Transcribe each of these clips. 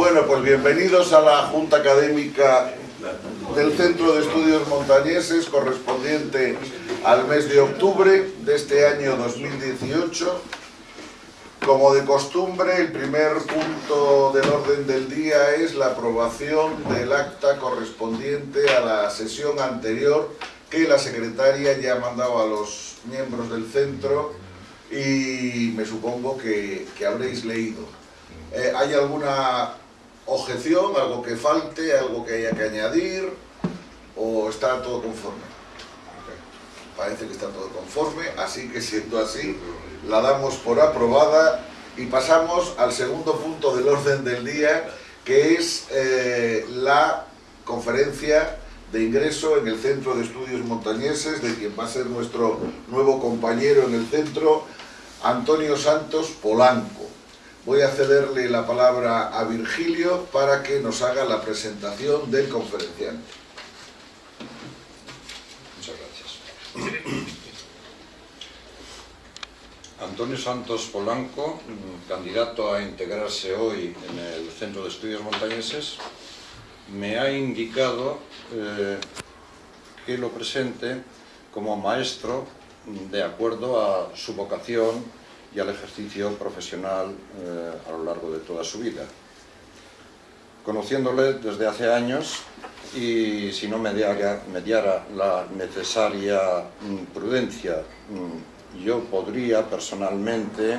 Bueno, pues bienvenidos a la Junta Académica del Centro de Estudios Montañeses correspondiente al mes de octubre de este año 2018. Como de costumbre, el primer punto del orden del día es la aprobación del acta correspondiente a la sesión anterior que la secretaria ya ha mandado a los miembros del centro y me supongo que, habréis leído. Eh, ¿Hay alguna objeción, algo que falte, algo que haya que añadir o está todo conforme? Parece que está todo conforme, así que siendo así, la damos por aprobada y pasamos al segundo punto del orden del día, que es eh, la conferencia de ingreso en el Centro de Estudios Montañeses, de quien va a ser nuestro nuevo compañero en el centro, Antonio Santos Polanco. Voy a cederle la palabra a Virgilio para que nos haga la presentación del conferenciante. Muchas gracias. Antonio Santos Polanco, candidato a integrarse hoy en el Centro de Estudios Montañeses, me ha indicado eh, que lo presente como maestro de acuerdo a su vocación y al ejercicio profesional eh, a lo largo de toda su vida. Conociéndole desde hace años y si no mediara, mediara la necesaria mm, prudencia, mm, yo podría personalmente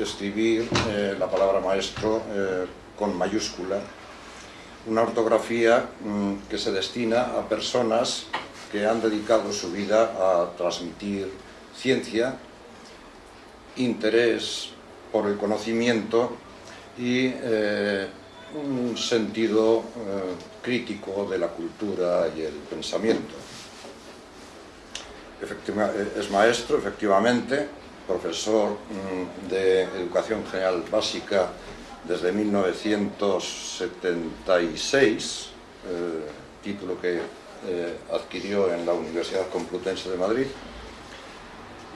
escribir eh, la palabra maestro eh, con mayúscula, una ortografía mm, que se destina a personas que han dedicado su vida a transmitir ciencia, interés por el conocimiento y eh, un sentido eh, crítico de la cultura y el pensamiento. Eh, es maestro, efectivamente, profesor mm, de Educación General Básica desde 1976, título que adquirió en la Universidad Complutense de Madrid,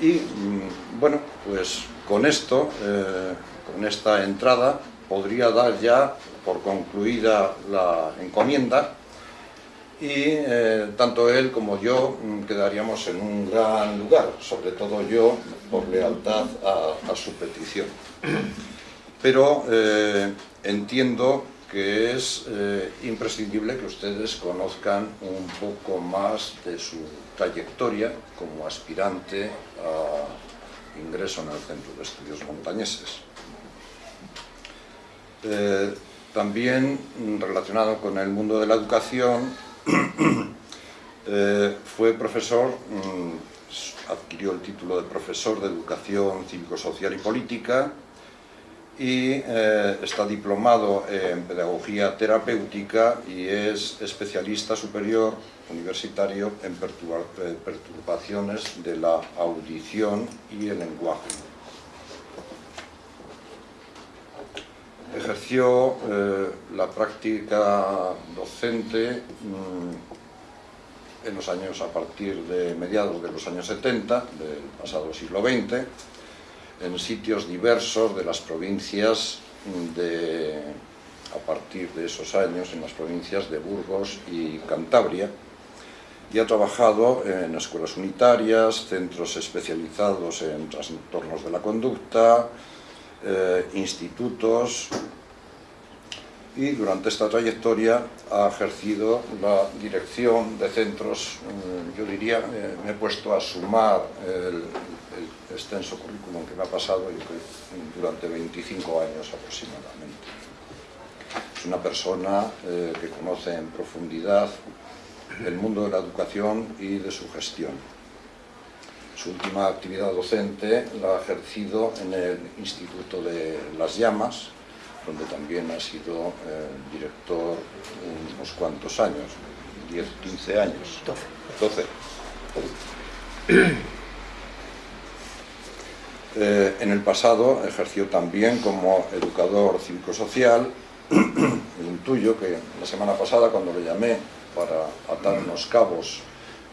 y mm, bueno, pues con esto, eh, con esta entrada, podría dar ya por concluida la encomienda y eh, tanto él como yo mm, quedaríamos en un gran lugar, sobre todo yo por lealtad a, su petición. Pero eh, entiendo que es imprescindible que ustedes conozcan un poco más de su trayectoria como aspirante a ingreso en el Centro de Estudios Montañeses. Eh, también relacionado con el mundo de la educación, eh, fue profesor, mm, adquirió el título de profesor de Educación Cívico-Social y Política y eh, está diplomado en Pedagogía Terapéutica y es especialista superior universitario en eh, perturbaciones de la audición y el lenguaje. Ejerció eh, la práctica docente mm, en los años a partir de mediados de los años 70 del pasado siglo XX en sitios diversos de las provincias de, a partir de esos años en las provincias de Burgos y Cantabria. Y ha trabajado en escuelas unitarias, centros especializados en trastornos de la conducta, eh, institutos y durante esta trayectoria ha ejercido la dirección de centros, eh, yo diría, eh, me he puesto a sumar el, extenso currículum que me ha pasado durante 25 años aproximadamente. Es una persona que conoce en profundidad el mundo de la educación y de su gestión. Su última actividad docente la ha ejercido en el Instituto de las Llamas, donde también ha sido eh, director unos cuantos años, 10, 15 años. 12. 12. Eh, en el pasado ejerció también como educador cívico-social, intuyo que la semana pasada cuando le llamé para atar unos cabos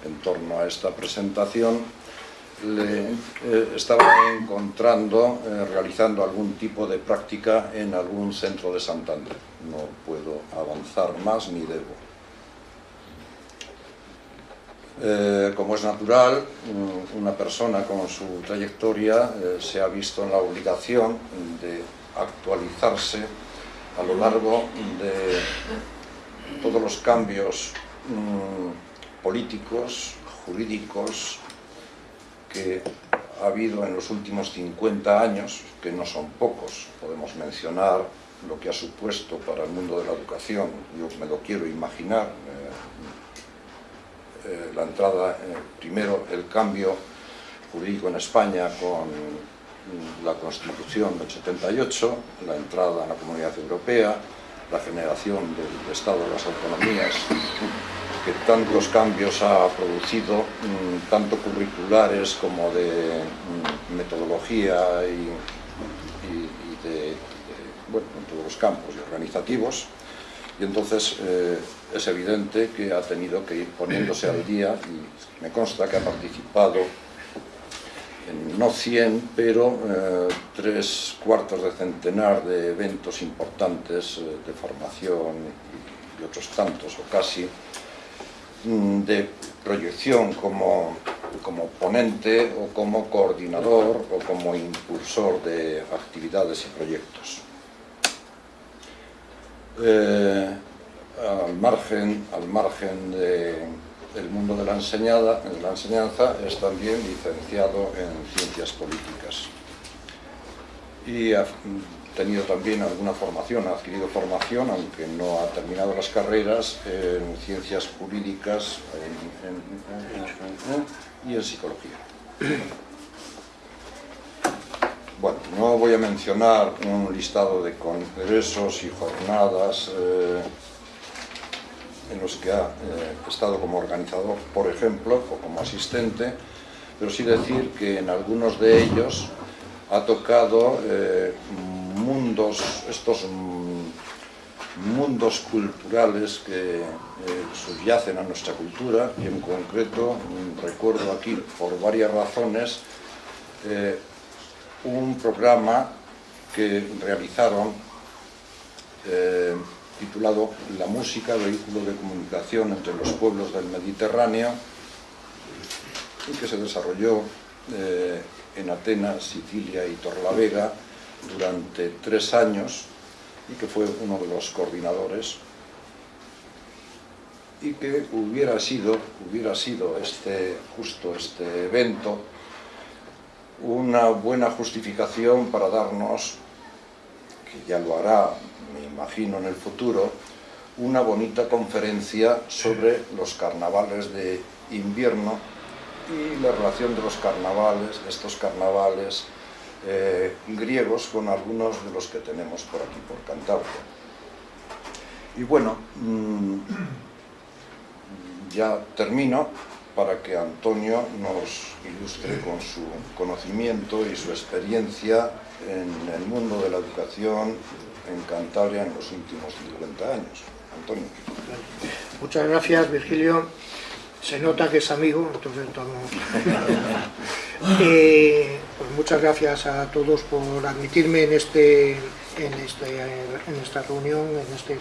en torno a esta presentación, le eh, estaba encontrando eh, realizando algún tipo de práctica en algún centro de Santander. No puedo avanzar más ni debo. Eh, como es natural, mm, una persona con su trayectoria se ha visto en la obligación de actualizarse a lo largo de todos los cambios mm, políticos, jurídicos, que ha habido en los últimos 50 años, que no son pocos, podemos mencionar lo que ha supuesto para el mundo de la educación, yo me lo quiero imaginar, eh, eh, la entrada, eh, primero el cambio jurídico en España con la Constitución del 78, la entrada en la Comunidad Europea, la generación del Estado de las Autonomías, que tantos cambios ha producido, mm, tanto curriculares como de mm, metodología y, de, bueno, en todos los campos y organizativos. Y entonces eh, es evidente que ha tenido que ir poniéndose al día y me consta que ha participado en no 100, pero eh, tres cuartos de centenar de eventos importantes eh, de formación y otros tantos o casi de proyección como, como ponente o como coordinador o como impulsor de actividades y proyectos. Eh, al margen, al margen del mundo de la, enseñada, de la enseñanza es también licenciado en Ciencias Políticas. Y tenido también alguna formación, ha adquirido formación, aunque no ha terminado las carreras, en ciencias jurídicas y en psicología. Bueno, no voy a mencionar un listado de congresos y jornadas eh, en los que ha eh, estado como organizador, por ejemplo, o como asistente, pero sí decir que en algunos de ellos ha tocado eh, mundos, estos mundos culturales que eh, subyacen a nuestra cultura y en concreto mm, recuerdo aquí por varias razones eh, un programa que realizaron eh, titulado La música, vehículo de comunicación entre los pueblos del Mediterráneo y que se desarrolló en Atenas, Sicilia y Torlavega durante tres años y que fue uno de los coordinadores. Y que hubiera sido, hubiera sido este, justo este evento una buena justificación para darnos, que ya lo hará, me imagino, en el futuro, una bonita conferencia sobre los carnavales de invierno y la relación de los carnavales, estos carnavales eh, griegos con algunos de los que tenemos por aquí, por Cantabria. Y bueno, mm, ya termino para que Antonio nos ilustre con su conocimiento y su experiencia en el mundo de la educación en Cantabria en los últimos 50 años. Antonio. Muchas gracias, Virgilio. Se nota que es amigo, entonces eh, pues muchas gracias a todos por admitirme en, este, en, este, en esta reunión, en, este,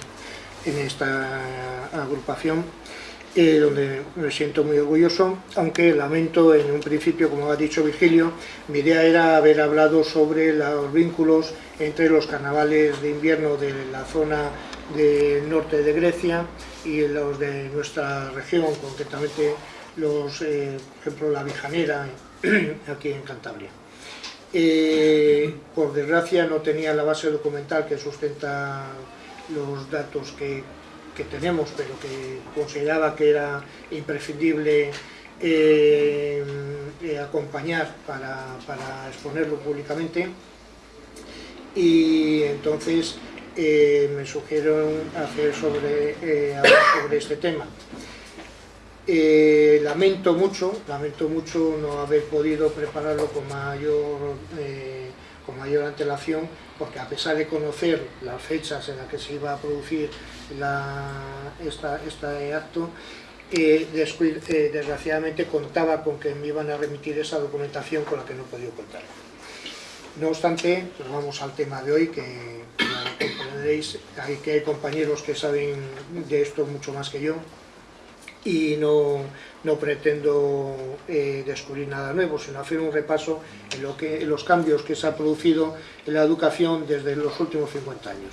en esta agrupación, eh, donde me siento muy orgulloso, aunque lamento en un principio, como ha dicho Virgilio, mi idea era haber hablado sobre los vínculos entre los carnavales de invierno de la zona del norte de Grecia y los de nuestra región, concretamente los, eh, por ejemplo, la Vijanera, aquí en Cantabria. Eh, por desgracia no tenía la base documental que sustenta los datos que, tenemos, pero que consideraba que era imprescindible eh, acompañar para, para exponerlo públicamente y entonces eh, me sugieron hacer sobre, eh, sobre este tema. Eh, lamento mucho, lamento mucho no haber podido prepararlo con mayor, con mayor antelación, porque a pesar de conocer las fechas en las que se iba a producir este acto, eh, eh, desgraciadamente contaba con que me iban a remitir esa documentación con la que no he podido contar. No obstante, pues vamos al tema de hoy, que comprenderéis hay, que hay compañeros que saben de esto mucho más que yo y no, no pretendo eh, descubrir nada nuevo, sino hacer un repaso en, lo que, los cambios que se ha producido en la educación desde los últimos 50 años,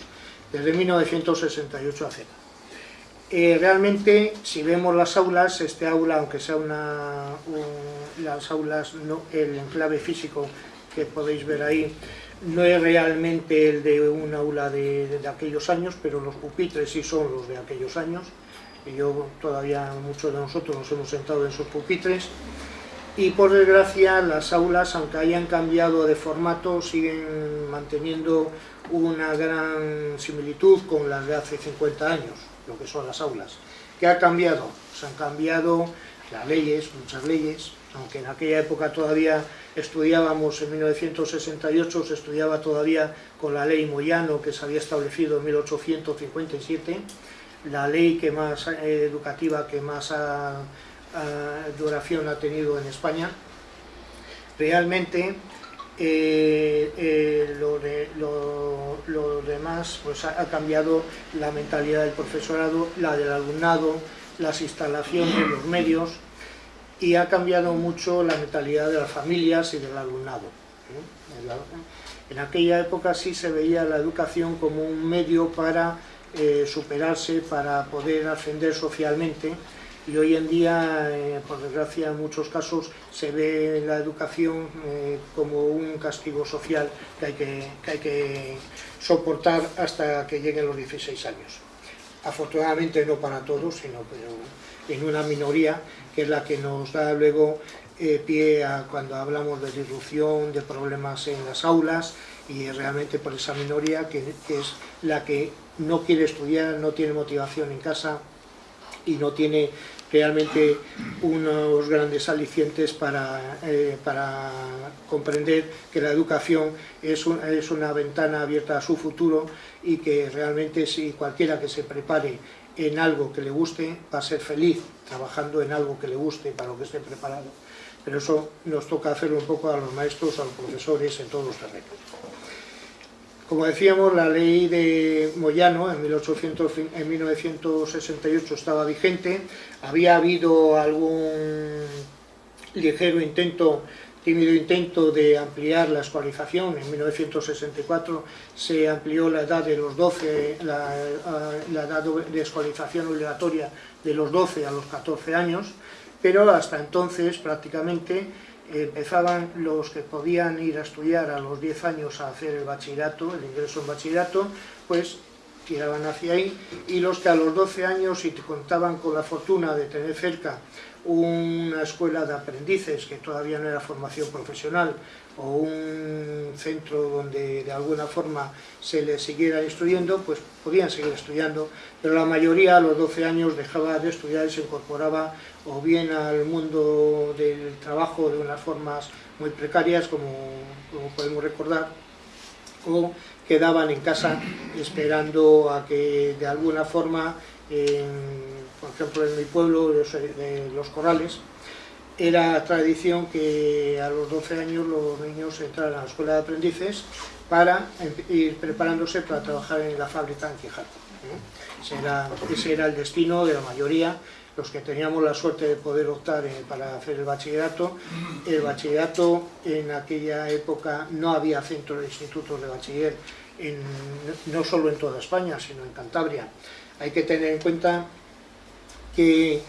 desde 1968 a Z. Eh, realmente, si vemos las aulas, este aula, aunque sea una, las aulas, el enclave físico que podéis ver ahí no es realmente el de un aula de, aquellos años, pero los pupitres sí son los de aquellos años. Y yo todavía, muchos de nosotros nos hemos sentado en esos pupitres. Y por desgracia las aulas, aunque hayan cambiado de formato, siguen manteniendo una gran similitud con las de hace 50 años, lo que son las aulas. ¿Qué ha cambiado? Se han cambiado las leyes, muchas leyes, aunque en aquella época todavía estudiábamos, en 1968 se estudiaba todavía con la ley Moyano que se había establecido en 1857, la ley que más eh, educativa que más duración ha tenido en España. Realmente eh, eh, lo, demás pues ha, cambiado la mentalidad del profesorado, la del alumnado, las instalaciones, los medios, y ha cambiado mucho la mentalidad de las familias y del alumnado. En aquella época sí se veía la educación como un medio para eh, superarse, para poder ascender socialmente, y hoy en día, eh, por desgracia, en muchos casos se ve la educación eh, como un castigo social que hay que, que hay que soportar hasta que lleguen los 16 años. Afortunadamente no para todos, sino en una minoría que es la que nos da luego eh, pie a cuando hablamos de disrupción, de problemas en las aulas y realmente por esa minoría que, es la que no quiere estudiar, no tiene motivación en casa y no tiene realmente unos grandes alicientes para, eh, para comprender que la educación es, es una ventana abierta a su futuro y que realmente si cualquiera que se prepare en algo que le guste, va a ser feliz trabajando en algo que le guste para lo que esté preparado. Pero eso nos toca hacerlo un poco a los maestros, a los profesores, en todos los terrenos. Como decíamos, la ley de Moyano en, 1800, en 1968 estaba vigente, había habido algún ligero intento tímido intento de ampliar la escolarización. En 1964 se amplió la edad de los 12, la, la, edad de escolarización obligatoria de los 12 a los 14 años, pero hasta entonces prácticamente empezaban los que podían ir a estudiar a los 10 años a hacer el bachillerato, el ingreso en bachillerato, pues tiraban hacia ahí, y los que a los 12 años, si contaban con la fortuna de tener cerca una escuela de aprendices que todavía no era formación profesional o un centro donde de alguna forma se les siguiera instruyendo, pues podían seguir estudiando, pero la mayoría a los 12 años dejaba de estudiar y se incorporaba o bien al mundo del trabajo de unas formas muy precarias, como, como podemos recordar, o quedaban en casa esperando a que de alguna forma por ejemplo en mi pueblo, de Los Corrales, era tradición que a los 12 años los niños entraran a la escuela de aprendices para ir preparándose para trabajar en la fábrica en Quijato. Ese era, ese era el destino de la mayoría, los que teníamos la suerte de poder optar eh, para hacer el bachillerato. El bachillerato en aquella época no había centros de institutos de bachiller, no solo en toda España, sino en Cantabria. Hay que tener en cuenta que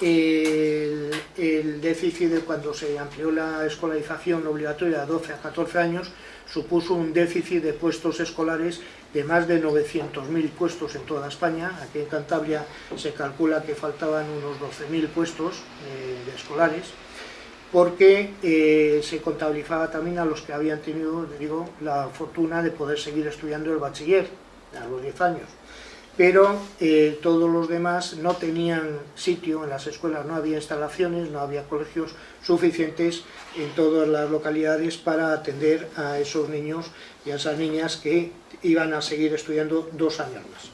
el, déficit de cuando se amplió la escolarización obligatoria de 12 a 14 años supuso un déficit de puestos escolares de más de 900.000 puestos en toda España. Aquí en Cantabria se calcula que faltaban unos 12.000 puestos eh, de escolares porque eh, se contabilizaba también a los que habían tenido digo, la fortuna de poder seguir estudiando el bachiller a los 10 años pero eh, todos los demás no tenían sitio en las escuelas, no había instalaciones, no había colegios suficientes en todas las localidades para atender a esos niños y a esas niñas que iban a seguir estudiando dos años más.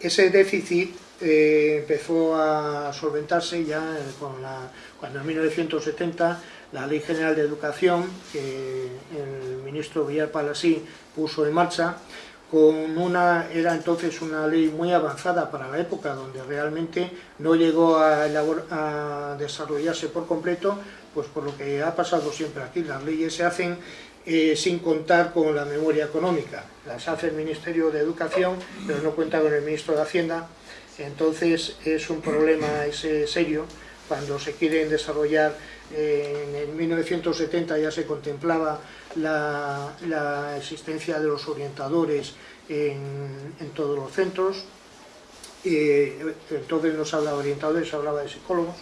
Ese déficit eh, empezó a solventarse ya cuando en 1970 la Ley General de Educación, que el ministro Villar Palasí puso en marcha, con una, era entonces una ley muy avanzada para la época, donde realmente no llegó a, desarrollarse por completo, pues por lo que ha pasado siempre aquí, las leyes se hacen eh, sin contar con la memoria económica. Las hace el Ministerio de Educación, pero no cuenta con el Ministro de Hacienda, entonces es un problema ese serio. Cuando se quieren desarrollar, eh, en 1970 ya se contemplaba la, existencia de los orientadores en, todos los centros, eh, entonces no se hablaba de orientadores, se hablaba de psicólogos,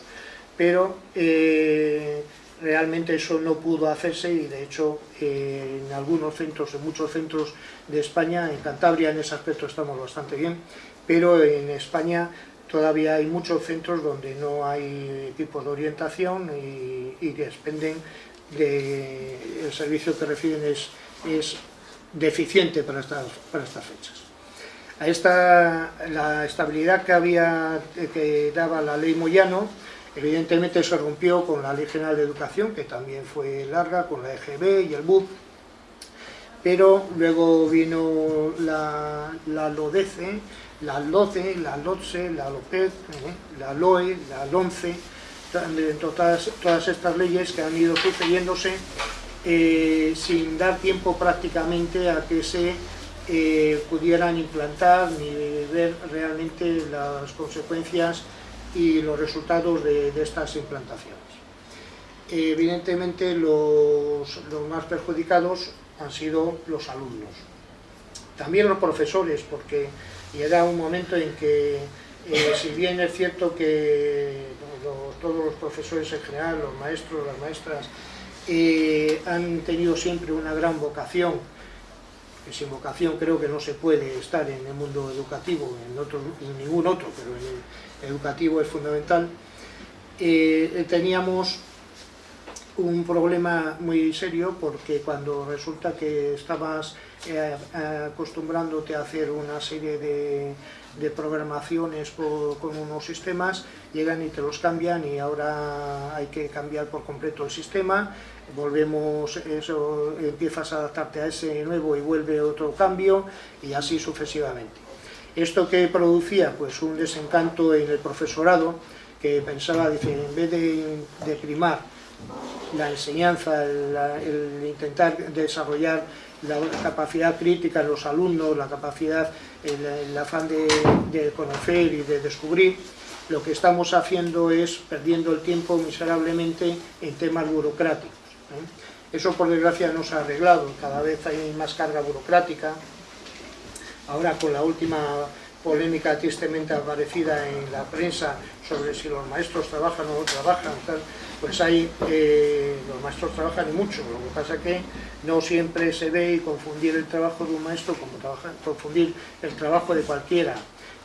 pero eh, realmente eso no pudo hacerse y de hecho en algunos centros, en muchos centros de España, en Cantabria en ese aspecto estamos bastante bien, pero en España todavía hay muchos centros donde no hay equipos de orientación y, que expenden el servicio que reciben es, deficiente para estas, para estas fechas. A esta, la estabilidad que, había, que daba la ley Moyano, evidentemente se rompió con la Ley General de Educación, que también fue larga, con la EGB y el BUP, pero luego vino la, la LODECE, la LOCE, la LOTSE, la LOPED, ¿eh? la LOE, la LONCE, todas, todas estas leyes que han ido sucediéndose eh, sin dar tiempo prácticamente a que se eh, pudieran implantar ni ver realmente las consecuencias y los resultados de, estas implantaciones. Evidentemente los, los más perjudicados han sido los alumnos. También los profesores, porque llega un momento en que, eh, si bien es cierto que todos los profesores en general, los maestros, las maestras, eh, han tenido siempre una gran vocación, que sin vocación creo que no se puede estar en el mundo educativo, en, otro, ningún otro, pero en el educativo es fundamental, eh, teníamos un problema muy serio porque cuando resulta que estabas eh, acostumbrándote a hacer una serie de, programaciones con unos sistemas, llegan y te los cambian y ahora hay que cambiar por completo el sistema, volvemos, eso, empiezas a adaptarte a ese nuevo y vuelve otro cambio y así sucesivamente. ¿Esto que producía? Pues un desencanto en el profesorado que pensaba, dice, en vez de, de primar la enseñanza, el, intentar desarrollar la capacidad crítica en los alumnos, la capacidad, el, afán de, conocer y de descubrir, lo que estamos haciendo es perdiendo el tiempo miserablemente en temas burocráticos. ¿eh? Eso por desgracia no se ha arreglado, cada vez hay más carga burocrática. Ahora con la última polémica tristemente aparecida en la prensa sobre si los maestros trabajan o no trabajan, pues hay, eh, los maestros trabajan mucho, lo que pasa que no siempre se ve y confundir el trabajo de un maestro como confundir el trabajo de cualquiera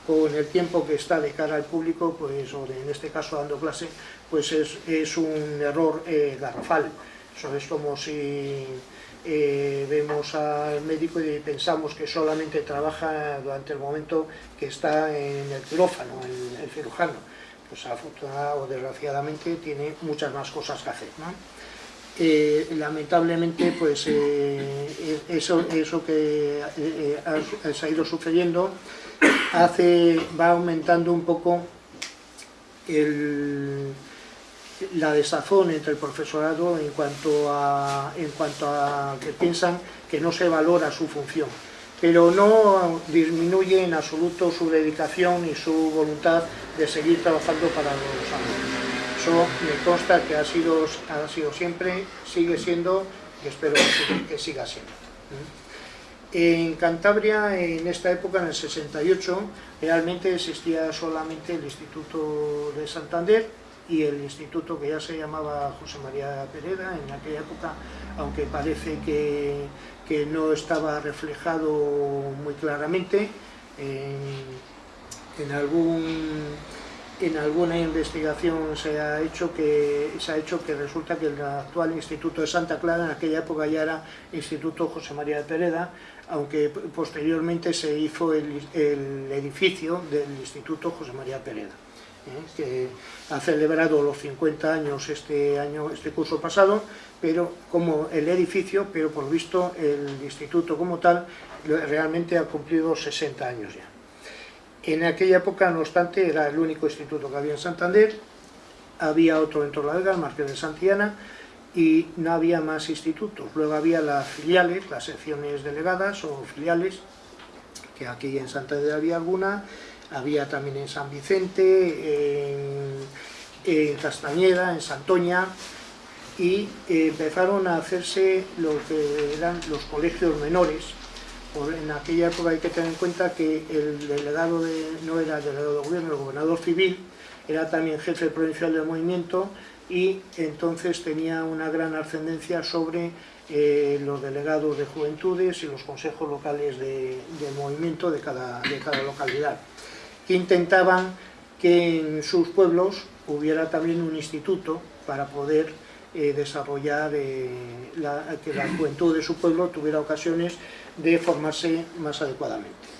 con el tiempo que está de cara al público, pues, o en este caso dando clase, pues es, un error eh, garrafal. Eso es como si eh, vemos al médico y pensamos que solamente trabaja durante el momento que está en el quirófano, el, el cirujano. Pues afortunadamente o desgraciadamente tiene muchas más cosas que hacer. Eh, lamentablemente pues eh, eso, eso que ha, ido sucediendo hace, va aumentando un poco la desazón entre el profesorado en cuanto a, en cuanto a que piensan que no se valora su función pero no disminuye en absoluto su dedicación y su voluntad de seguir trabajando para los alumnos. Eso me consta que ha sido, ha sido siempre, sigue siendo y espero que siga siendo. En Cantabria, en esta época, en el 68, realmente existía solamente el Instituto de Santander, y el instituto que ya se llamaba José María Pereda en aquella época, aunque parece que, que no estaba reflejado muy claramente en, algún, en alguna investigación se ha hecho que se ha hecho que resulta que el actual Instituto de Santa Clara en aquella época ya era Instituto José María de Pereda, aunque posteriormente se hizo el, edificio del Instituto José María Pereda, ¿eh? que ha celebrado los 50 años este año, este curso pasado, pero como el edificio, pero por visto el instituto como tal realmente ha cumplido 60 años ya. En aquella época, no obstante, era el único instituto que había en Santander, había otro en Torlavega, el Marqués de Santillana, y no había más institutos. Luego había las filiales, las secciones delegadas o filiales, que aquí en Santander había alguna, había también en San Vicente, en, Castañeda, en Santoña, y empezaron a hacerse lo que eran los colegios menores, en aquella época hay que tener en cuenta que el delegado de, no era el delegado de gobierno, el gobernador civil, era también jefe provincial del movimiento y entonces tenía una gran ascendencia sobre eh, los delegados de juventudes y los consejos locales de, movimiento de cada, de cada localidad, que intentaban que en sus pueblos hubiera también un instituto para poder eh, desarrollar eh, que la juventud de su pueblo tuviera ocasiones de formarse más adecuadamente.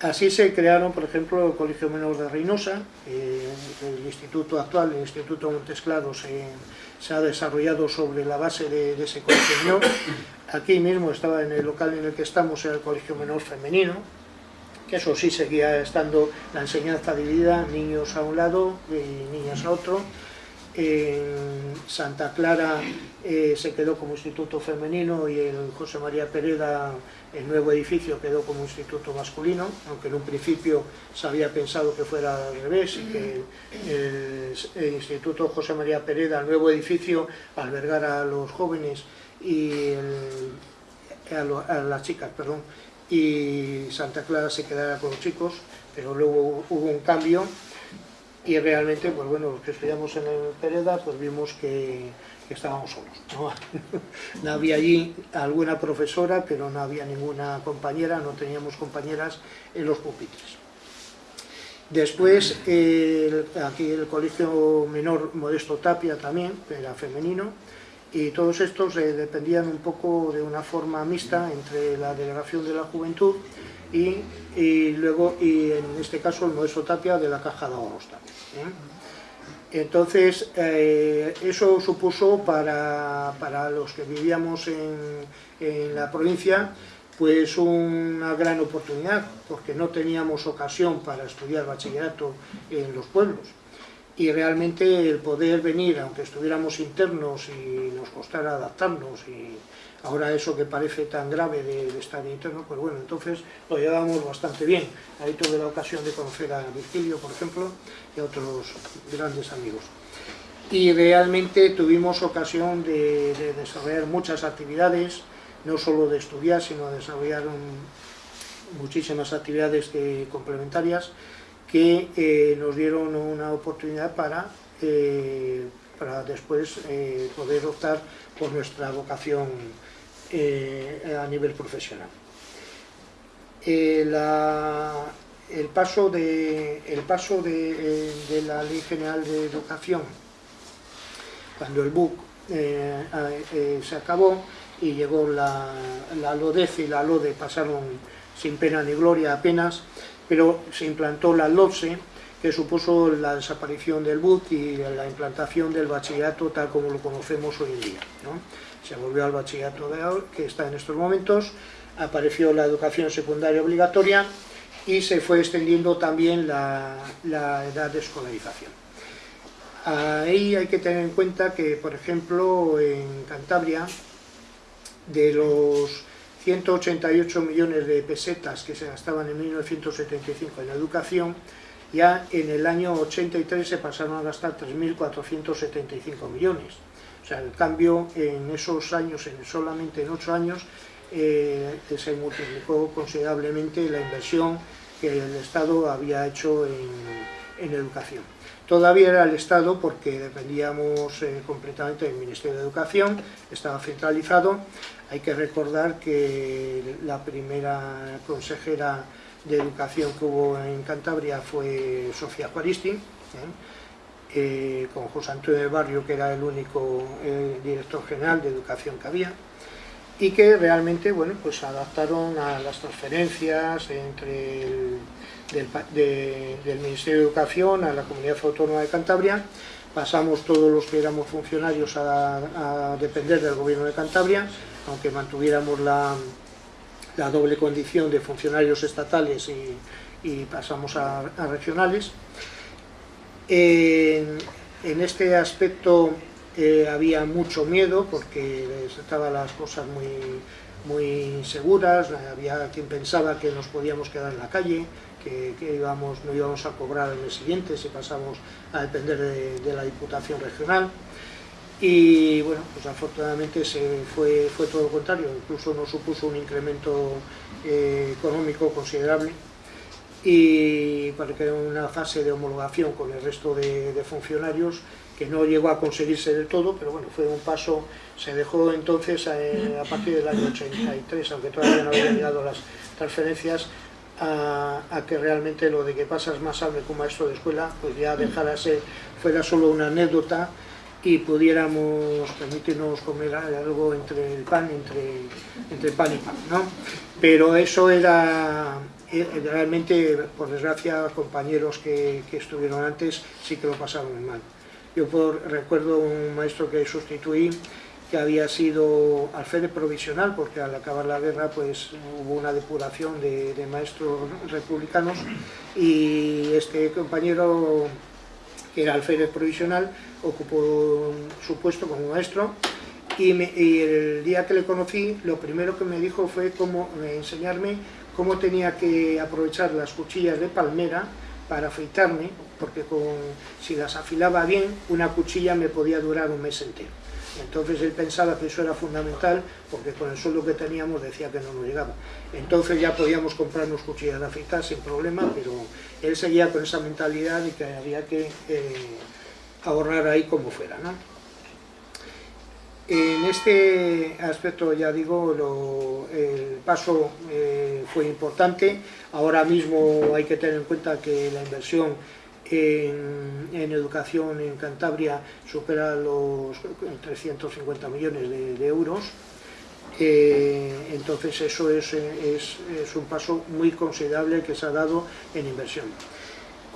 Así se crearon, por ejemplo, el Colegio Menor de Reynosa, eh, el instituto actual, el Instituto Montes Claros, se ha desarrollado sobre la base de, ese colegio menor. Aquí mismo estaba en el local en el que estamos, el Colegio Menor Femenino, que eso sí seguía estando la enseñanza dividida, niños a un lado y niñas a otro, en Santa Clara eh, se quedó como instituto femenino y el José María Pereda, el nuevo edificio, quedó como instituto masculino, aunque en un principio se había pensado que fuera al revés y que el, instituto José María Pereda, el nuevo edificio, albergara a los jóvenes y a, a las chicas, perdón, y Santa Clara se quedara con los chicos, pero luego hubo un cambio y realmente, pues bueno, los que estudiamos en el Pereda, pues vimos que, estábamos solos. ¿no? había allí alguna profesora, pero no había ninguna compañera, no teníamos compañeras en los pupitres. Después, aquí el colegio menor Modesto Tapia también, era femenino, y todos estos eh, dependían un poco de una forma mixta entre la delegación de la juventud y, luego, y en este caso, el Modesto Tapia de la Caja de Ahorros ¿eh? Entonces, eh, eso supuso para, para, los que vivíamos en, en, la provincia, pues una gran oportunidad, porque no teníamos ocasión para estudiar bachillerato en los pueblos. Y realmente el poder venir, aunque estuviéramos internos y nos costara adaptarnos y Ahora eso que parece tan grave de, estar interno, pues bueno, entonces lo llevamos bastante bien. Ahí tuve la ocasión de conocer a Virgilio, por ejemplo, y a otros grandes amigos. Y realmente tuvimos ocasión de, desarrollar muchas actividades, no solo de estudiar, sino de desarrollar muchísimas actividades complementarias que eh, nos dieron una oportunidad para, eh, para después eh, poder optar por nuestra vocación a nivel profesional. El paso, de, el paso de, la Ley General de Educación, cuando el BUC se acabó y llegó la, la LODEF y la LODE, pasaron sin pena ni gloria apenas, pero se implantó la LODSE, que supuso la desaparición del BUC y la implantación del bachillerato tal como lo conocemos hoy en día se volvió al bachillerato de ahora, que está en estos momentos, apareció la educación secundaria obligatoria y se fue extendiendo también la, edad de escolarización. Ahí hay que tener en cuenta que, por ejemplo, en Cantabria, de los 188 millones de pesetas que se gastaban en 1975 en educación, ya en el año 83 se pasaron a gastar 3.475 millones. O sea, el cambio en esos años, en solamente en ocho años, eh, se multiplicó considerablemente la inversión que el Estado había hecho en, educación. Todavía era el Estado porque dependíamos eh, completamente del Ministerio de Educación, estaba centralizado. Hay que recordar que la primera consejera de educación que hubo en Cantabria fue Sofía Juaristi, ¿eh? Eh, con José Antonio de Barrio, que era el único eh, director general de educación que había, y que realmente bueno, pues adaptaron a las transferencias entre el, del, Ministerio de Educación a la Comunidad Autónoma de Cantabria, pasamos todos los que éramos funcionarios a, depender del Gobierno de Cantabria, aunque mantuviéramos la, doble condición de funcionarios estatales y, pasamos a, regionales. En, este aspecto eh, había mucho miedo porque estaban las cosas muy, muy inseguras, había quien pensaba que nos podíamos quedar en la calle, que, íbamos, no íbamos a cobrar el mes siguiente si pasamos a depender de, la Diputación Regional. Y bueno, pues afortunadamente se fue, fue todo lo contrario, incluso nos supuso un incremento eh, económico considerable. Y para que una fase de homologación con el resto de, funcionarios que no llegó a conseguirse del todo, pero bueno, fue un paso, se dejó entonces eh, a, partir del año 83, aunque todavía no habían llegado las transferencias, a, que realmente lo de que pasas más hambre como maestro de escuela, pues ya dejara ser, fuera solo una anécdota y pudiéramos permitirnos comer algo entre el pan, entre, entre pan y pan, ¿no? Pero eso era, realmente, por desgracia, compañeros que, que estuvieron antes sí que lo pasaron mal. Yo por, recuerdo un maestro que sustituí que había sido alférez provisional, porque al acabar la guerra pues hubo una depuración de, maestros republicanos y este compañero, que era alférez provisional, ocupó su puesto como maestro y, el día que le conocí, lo primero que me dijo fue cómo, enseñarme cómo tenía que aprovechar las cuchillas de palmera para afeitarme, porque con, si las afilaba bien, una cuchilla me podía durar un mes entero. Entonces él pensaba que eso era fundamental porque con el sueldo que teníamos decía que no nos llegaba. Entonces ya podíamos comprarnos cuchillas de afeitar sin problema, pero él seguía con esa mentalidad y que había que eh, ahorrar ahí como fuera. En este aspecto, ya digo, el paso eh, fue importante. Ahora mismo hay que tener en cuenta que la inversión en, educación en Cantabria supera los 350 millones de, euros. Eh, entonces eso es, un paso muy considerable que se ha dado en inversión.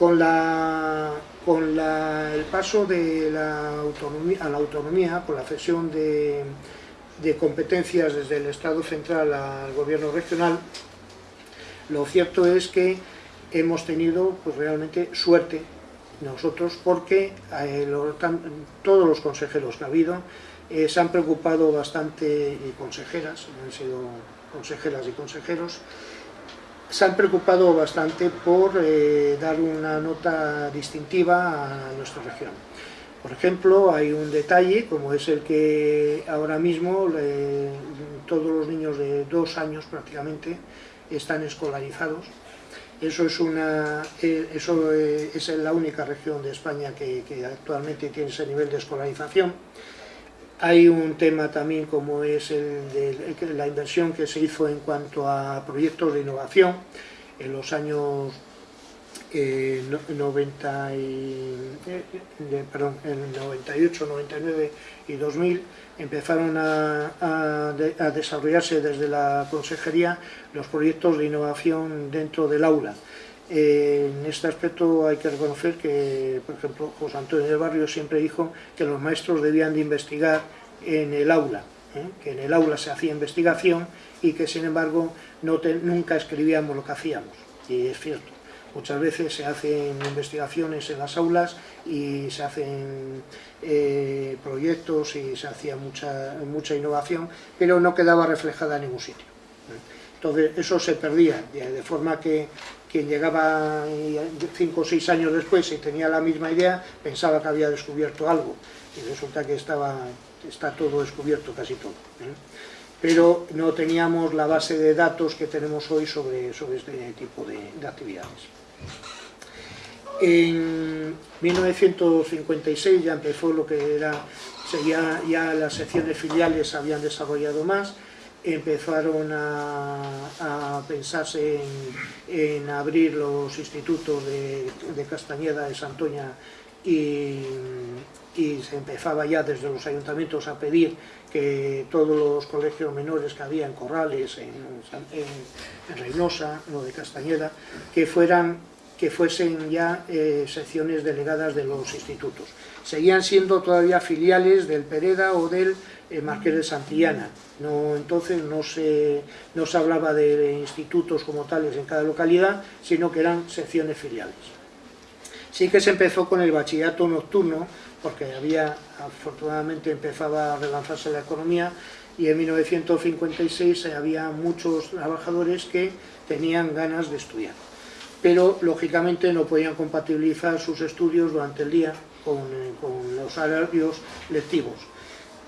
Con, la, con el paso de la autonomía, a la autonomía, con la cesión de, de competencias desde el Estado central al gobierno regional, lo cierto es que hemos tenido pues, realmente suerte nosotros porque eh, todos los consejeros que ha habido eh, se han preocupado bastante, y consejeras, han sido consejeras y consejeros, se han preocupado bastante por eh, dar una nota distintiva a nuestra región. Por ejemplo, hay un detalle, como es el que ahora mismo todos los niños de dos años prácticamente están escolarizados, eso es, eh, eh, es la única región de España que, actualmente tiene ese nivel de escolarización. Hay un tema también como es el de la inversión que se hizo en cuanto a proyectos de innovación en los años 90 y, eh, perdón, en 98, 99 y 2000 empezaron a, desarrollarse desde la consejería los proyectos de innovación dentro del aula. En este aspecto hay que reconocer que, por ejemplo, José Antonio del Barrio siempre dijo que los maestros debían de investigar en el aula, ¿eh? que en el aula se hacía investigación y que sin embargo nunca escribíamos lo que hacíamos, y es cierto. Muchas veces se hacen investigaciones en las aulas y se hacen eh, proyectos y se hacía mucha, mucha innovación, pero no quedaba reflejada en ningún sitio. Entonces eso se perdía, de forma que quien llegaba cinco o seis años después y tenía la misma idea, pensaba que había descubierto algo, y resulta que estaba, está todo descubierto, casi todo. ¿eh? Pero no teníamos la base de datos que tenemos hoy sobre, sobre este tipo de actividades. En 1956 ya empezó lo que era, ya, ya las secciones filiales habían desarrollado más empezaron a, a pensarse en, en, abrir los institutos de, de Castañeda, de Santoña y, y se empezaba ya desde los ayuntamientos a pedir que todos los colegios menores que había en Corrales, en, en, en Reynosa, lo de Castañeda, que fueran que fuesen ya eh, secciones delegadas de los institutos. Seguían siendo todavía filiales del Pereda o del eh, Marqués de Santillana. No, entonces no se, no se hablaba de institutos como tales en cada localidad, sino que eran secciones filiales. Sí que se empezó con el bachillerato nocturno, porque había, afortunadamente empezaba a relanzarse la economía, y en 1956 había muchos trabajadores que tenían ganas de estudiar pero lógicamente no podían compatibilizar sus estudios durante el día con, eh, los horarios lectivos.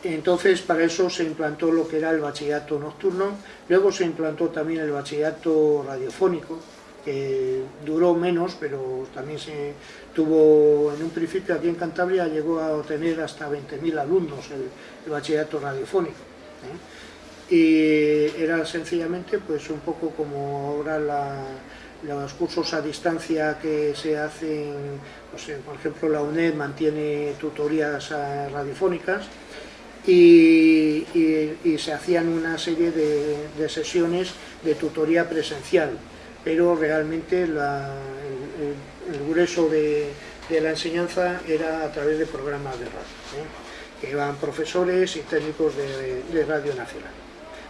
Entonces para eso se implantó lo que era el bachillerato nocturno, luego se implantó también el bachillerato radiofónico, que duró menos, pero también se tuvo, en un principio aquí en Cantabria llegó a tener hasta 20.000 alumnos el, bachillerato radiofónico. ¿eh? Y era sencillamente pues un poco como ahora los cursos a distancia que se hacen, por ejemplo la UNED mantiene tutorías radiofónicas y, se hacían una serie de, sesiones de tutoría presencial, pero realmente el, grueso de, la enseñanza era a través de programas de radio, ¿eh? que iban profesores y técnicos de, de Radio Nacional.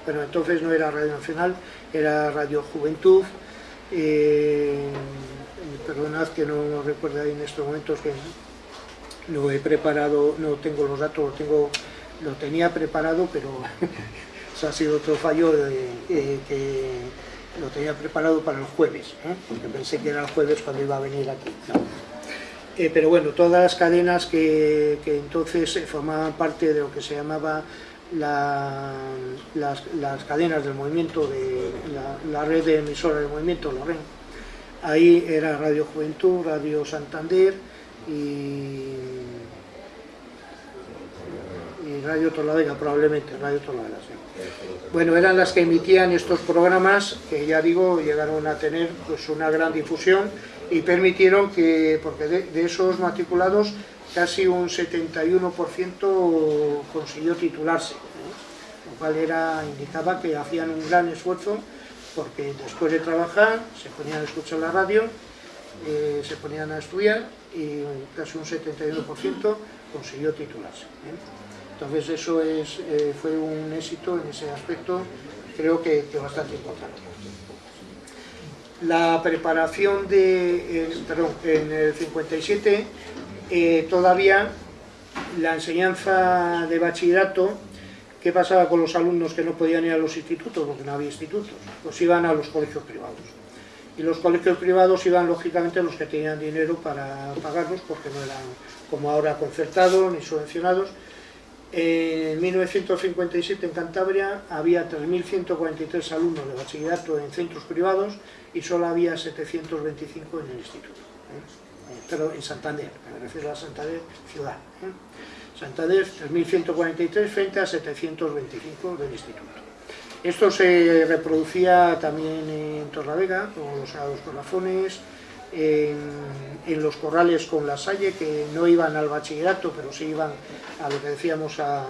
Bueno, entonces no era Radio Nacional, era Radio Juventud, eh, perdonad que no recuerdo ahí en estos momentos que lo he preparado, no tengo los datos, lo, tengo, lo tenía preparado, pero eso ha sido otro fallo eh, que lo tenía preparado para el jueves, ¿eh? porque pensé que era el jueves cuando iba a venir aquí. Eh, pero bueno, todas las cadenas que, entonces formaban parte de lo que se llamaba la, las, cadenas del movimiento, de la, red de emisoras del movimiento, la. Ahí era Radio Juventud, Radio Santander y, y Radio Torlavega, probablemente, Radio Torlavega, sí. Bueno, eran las que emitían estos programas que ya digo, llegaron a tener pues, una gran difusión y permitieron que, porque de, esos matriculados casi un 71% consiguió titularse, lo cual era, indicaba que hacían un gran esfuerzo porque después de trabajar se ponían a escuchar la radio, eh, se ponían a estudiar y casi un 71% consiguió titularse. ¿eh? Entonces eso es, eh, fue un éxito en ese aspecto, creo que, que bastante importante. La preparación de, perdón, en el 57 eh, todavía la enseñanza de bachillerato, ¿qué pasaba con los alumnos que no podían ir a los institutos? Porque no había institutos, pues iban a los colegios privados. Y los colegios privados iban lógicamente los que tenían dinero para pagarlos, porque no eran como ahora concertados ni subvencionados. En 1957 en Cantabria había 3.143 alumnos de bachillerato en centros privados y solo había 725 en el instituto. ¿eh? pero en Santander, me refiero a Santander ciudad. ¿eh? Santander 3.143 frente a 725 del instituto. Esto se reproducía también en Torlavega, con los Sagrados Corazones, en, los corrales con la Salle, que no iban al bachillerato, pero sí iban a lo que decíamos a,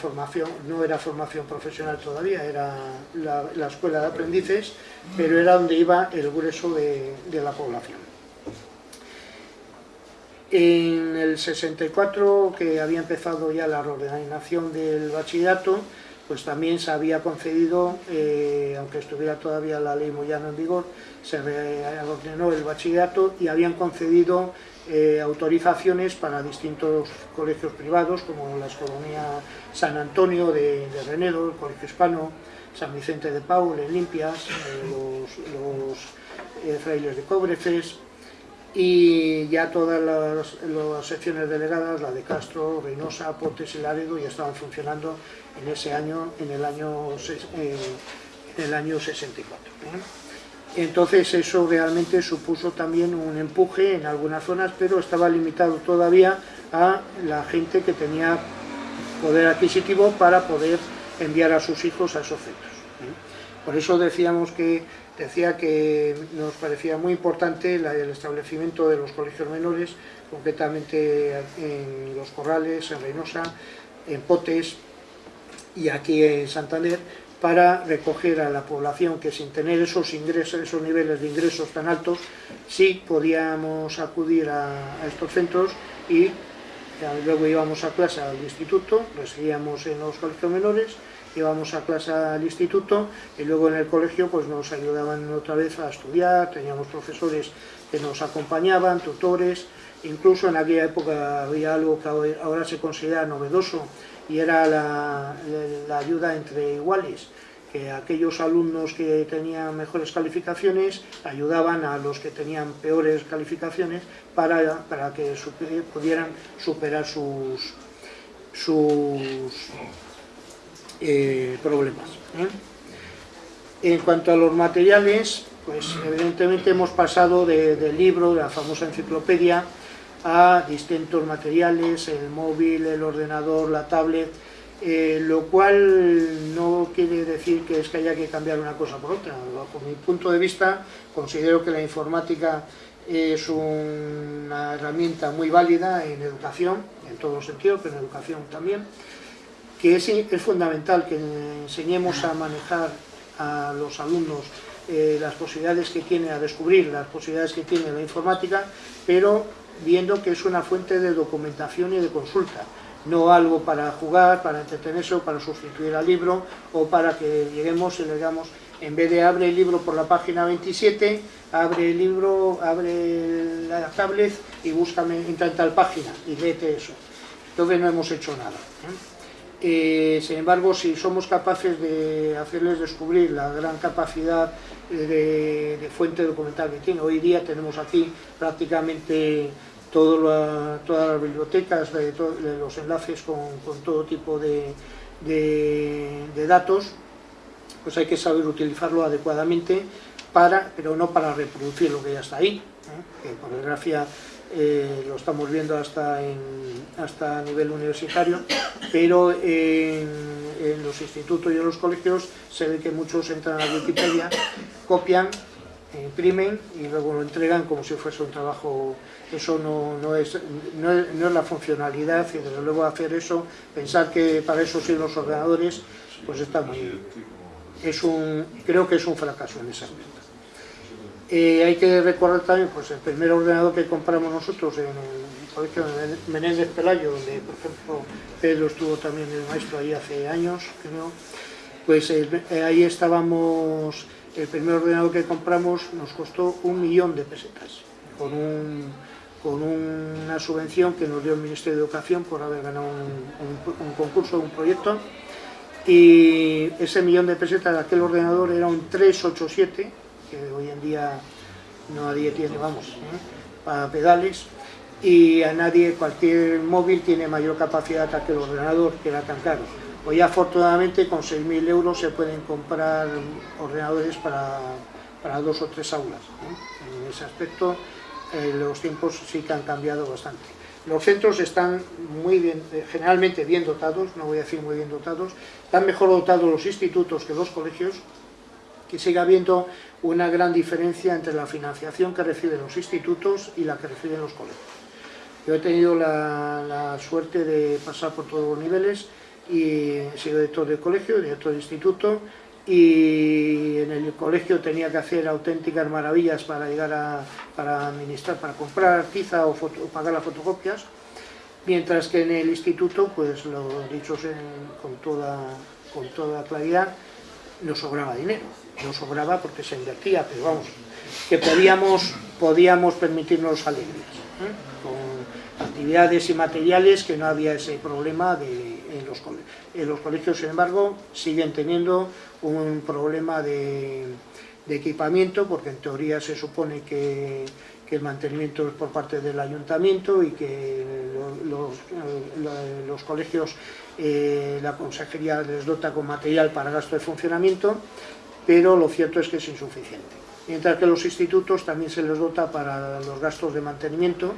formación, no era formación profesional todavía, era la, la, escuela de aprendices, pero era donde iba el grueso de, de la población. En el 64, que había empezado ya la reordenación del bachillerato, pues también se había concedido, eh, aunque estuviera todavía la ley Moyano en vigor, se reordenó el bachillerato y habían concedido eh, autorizaciones para distintos colegios privados, como la Escolonía San Antonio de, Renedo, el Colegio Hispano, San Vicente de Paul, en Limpias, eh, los, frailes de Cobrefes, y ya todas las, las, secciones delegadas, la de Castro, Reynosa, Pontes y Laredo, ya estaban funcionando en ese año, en el año, eh, en el año 64. ¿eh? Entonces eso realmente supuso también un empuje en algunas zonas, pero estaba limitado todavía a la gente que tenía poder adquisitivo para poder enviar a sus hijos a esos centros. Por eso decíamos que, decía que nos parecía muy importante el establecimiento de los colegios menores, concretamente en Los Corrales, en Reynosa, en Potes y aquí en Santander, para recoger a la población que sin tener esos ingresos, esos niveles de ingresos tan altos, sí podíamos acudir a, estos centros y luego íbamos a clase al instituto, residíamos en los colegios menores, íbamos a clase al instituto y luego en el colegio pues nos ayudaban otra vez a estudiar, teníamos profesores que nos acompañaban, tutores, incluso en aquella época había algo que ahora se considera novedoso, y era la, ayuda entre iguales, que aquellos alumnos que tenían mejores calificaciones ayudaban a los que tenían peores calificaciones para, para que pudieran superar sus, sus eh, problemas. ¿eh? En cuanto a los materiales, pues evidentemente hemos pasado del libro, de la famosa enciclopedia, a distintos materiales, el móvil, el ordenador, la tablet, eh, lo cual no quiere decir que es que haya que cambiar una cosa por otra. Bajo mi punto de vista, considero que la informática es una herramienta muy válida en educación, en todos los sentidos, pero en educación también, que es, es fundamental que enseñemos a manejar a los alumnos eh, las posibilidades que tiene, a descubrir las posibilidades que tiene la informática, pero viendo que es una fuente de documentación y de consulta, no algo para jugar, para entretenerse o para sustituir al libro o para que lleguemos y le digamos, en vez de abre el libro por la página 27, abre el libro, abre la tablet y búscame, en tal página y léete eso. Entonces no hemos hecho nada. ¿eh? Eh, sin embargo, si somos capaces de hacerles descubrir la gran capacidad de, fuente documental que tiene, hoy día tenemos aquí prácticamente todas las bibliotecas, los enlaces con, todo tipo de, datos, pues hay que saber utilizarlo adecuadamente, para, pero no para reproducir lo que ya está ahí, ¿eh? que por desgracia eh, lo estamos viendo hasta, hasta a nivel universitario, pero en, los institutos y en los colegios se ve que muchos entran a Wikipedia, copian, imprimen y luego lo entregan como si fuese un trabajo, eso no, es, no, es, la funcionalidad y desde luego hacer eso, pensar que para eso sirven los ordenadores, pues está muy... Es un, creo que es un fracaso en ese aspecto. Eh, hay que recordar también pues, el primer ordenador que compramos nosotros en el colegio de Menéndez Pelayo, donde por ejemplo Pedro estuvo también el maestro ahí hace años, creo, pues eh, ahí estábamos, el primer ordenador que compramos nos costó un millón de pesetas, con, con una subvención que nos dio el Ministerio de Educación por haber ganado un, un concurso, un proyecto, y ese millón de pesetas de aquel ordenador era un 387, que hoy en día nadie tiene, vamos, ¿eh? para pedales, y a nadie, cualquier móvil tiene mayor capacidad que el ordenador, que era tan caro. Hoy afortunadamente con 6.000 euros se pueden comprar ordenadores para, para dos o tres aulas. En ese aspecto eh, los tiempos sí que han cambiado bastante. Los centros están muy bien, eh, generalmente bien dotados, no voy a decir muy bien dotados, están mejor dotados los institutos que los colegios, que sigue habiendo una gran diferencia entre la financiación que reciben los institutos y la que reciben los colegios. Yo he tenido la, suerte de pasar por todos los niveles y he sido director de colegio, director de instituto y en el colegio tenía que hacer auténticas maravillas para llegar a para administrar, para comprar tiza o, pagar las fotocopias, mientras que en el instituto, pues lo dicho con, toda, con toda claridad, nos sobraba dinero no sobraba porque se invertía, pero vamos, que podíamos, podíamos permitirnos alegrías, ¿eh? con actividades y materiales que no había ese problema de, en, los colegios. En los colegios, sin embargo, siguen teniendo un problema de, equipamiento, porque en teoría se supone que, el mantenimiento es por parte del ayuntamiento y que los, los, colegios, eh, la consejería les dota con material para gasto de funcionamiento, pero lo cierto es que es insuficiente. Mientras que los institutos también se les dota para los gastos de mantenimiento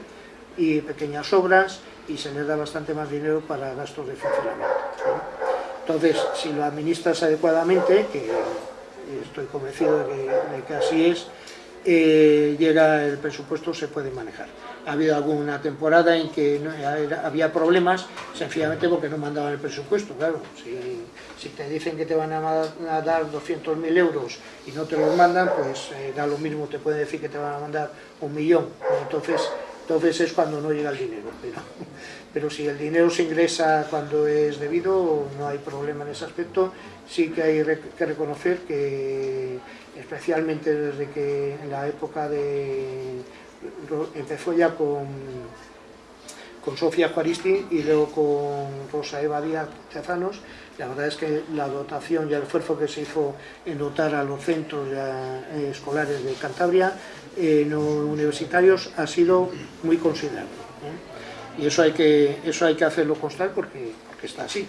y pequeñas obras y se les da bastante más dinero para gastos de funcionamiento. Entonces, si lo administras adecuadamente, que estoy convencido de que, así es, eh, llega el presupuesto, se puede manejar. Ha habido alguna temporada en que había problemas, sencillamente porque no mandaban el presupuesto, claro. Si, te dicen que te van a, dar 200.000 euros y no te los mandan, pues eh, da lo mismo, te pueden decir que te van a mandar un millón. Entonces, entonces es cuando no llega el dinero. Pero, pero si el dinero se ingresa cuando es debido, no hay problema en ese aspecto. Sí que hay que reconocer que, especialmente desde que en la época de... empezó ya con, con Sofía Juaristi y luego con Rosa Eva Díaz Tezanos, la verdad es que la dotación y el esfuerzo que se hizo en dotar a los centros eh, escolares de Cantabria, no universitarios, ha sido muy considerable. y eso hay que, eso hay que hacerlo constar porque, está así.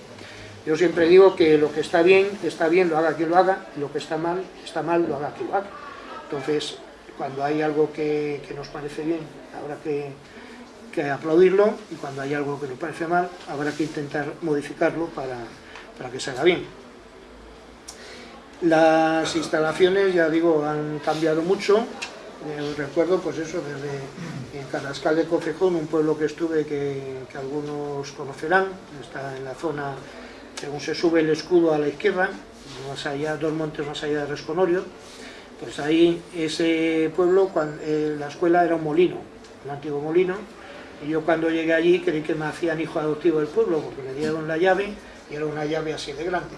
Yo siempre digo que lo que está bien, está bien, lo haga quien lo haga, y lo que está mal, está mal, lo haga quien lo haga. Entonces, cuando hay algo que, nos parece bien, habrá que, que, aplaudirlo, y cuando hay algo que nos parece mal, habrá que intentar modificarlo para, para que salga bien. Las instalaciones, ya digo, han cambiado mucho, recuerdo pues eso, desde Carrascal de Cofejón, un pueblo que estuve que, algunos conocerán, está en la zona, según se sube el escudo a la izquierda, más allá, dos montes más allá de Resconorio, pues ahí ese pueblo, eh, la escuela era un molino, un antiguo molino, y yo cuando llegué allí creí que me hacían hijo adoptivo del pueblo, porque me dieron la llave, y era una llave así de grande.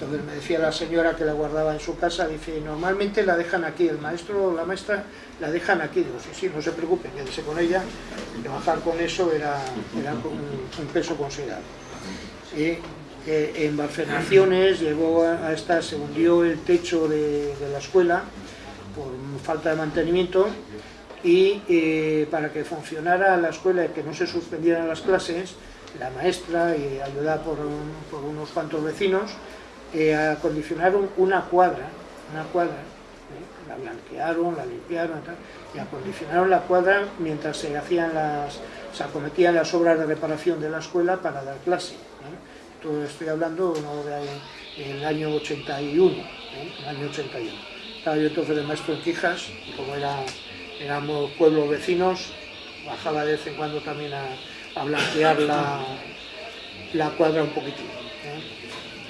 Entonces me decía la señora que la guardaba en su casa, dice, normalmente la dejan aquí, el maestro o la maestra la dejan aquí. Digo, sí, sí, no se preocupen, quédese con ella, trabajar con eso era, un, peso considerable. Y, eh, en Barcenaciones llegó a, estar, se hundió el techo de, la escuela por falta de mantenimiento y eh, para que funcionara la escuela y que no se suspendieran las clases, la maestra y ayudada por unos cuantos vecinos, eh, acondicionaron una cuadra, una cuadra, ¿eh? la blanquearon, la limpiaron y acondicionaron la cuadra mientras se hacían las, se acometían las obras de reparación de la escuela para dar clase. ¿eh? Todo estoy hablando del año 81, el año 81. Estaba yo entonces de maestro en Quijas, y como éramos pueblos vecinos, bajaba de vez en cuando también a, blanquear la, la cuadra un poquitín.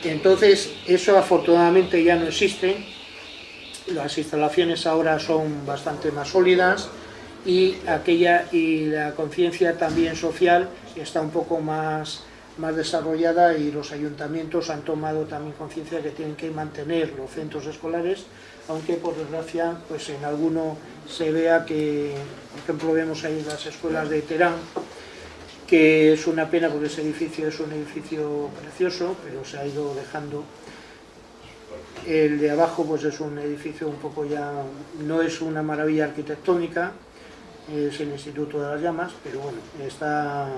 Entonces, eso afortunadamente ya no existe, las instalaciones ahora son bastante más sólidas y, aquella, y la conciencia también social está un poco más, más desarrollada y los ayuntamientos han tomado también conciencia que tienen que mantener los centros escolares, aunque por desgracia pues en alguno se vea que, por ejemplo vemos ahí las escuelas de Terán, que es una pena porque ese edificio es un edificio precioso, pero se ha ido dejando. El de abajo pues es un edificio un poco ya, no es una maravilla arquitectónica, es el Instituto de las Llamas, pero bueno, está,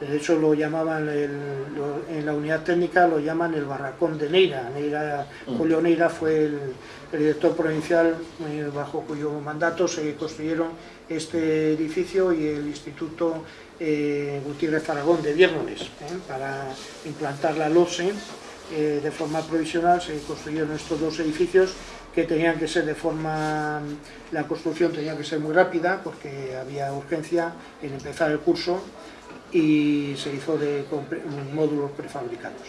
de hecho lo llamaban, en la unidad técnica lo llaman el barracón de Neira, Neira mm. Julio Neira fue el, director provincial eh, bajo cuyo mandato se construyeron este edificio y el Instituto eh, Gutiérrez Aragón de Viernes, ¿eh? para implantar la LOSE eh, de forma provisional se construyeron estos dos edificios que tenían que ser de forma, la construcción tenía que ser muy rápida porque había urgencia en empezar el curso y se hizo de módulos prefabricados.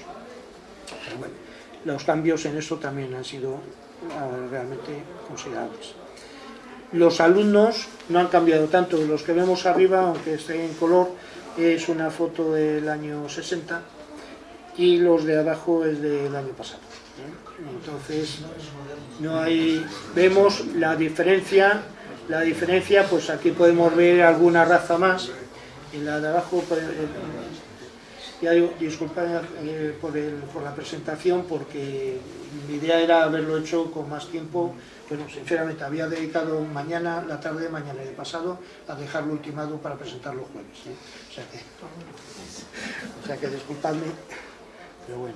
Los cambios en eso también han sido ah, realmente considerables. Los alumnos no han cambiado tanto, los que vemos arriba, aunque esté en color, es una foto del año 60 y los de abajo es del año pasado. ¿eh? Entonces, no hay, vemos la diferencia, la diferencia, pues aquí podemos ver alguna raza más, en la de abajo, ya disculpad eh, por, por la presentación porque mi idea era haberlo hecho con más tiempo pero sinceramente había dedicado mañana, la tarde de mañana y de pasado a dejarlo ultimado para presentar los jueves. ¿eh? O, sea que, o sea que disculpadme, pero bueno.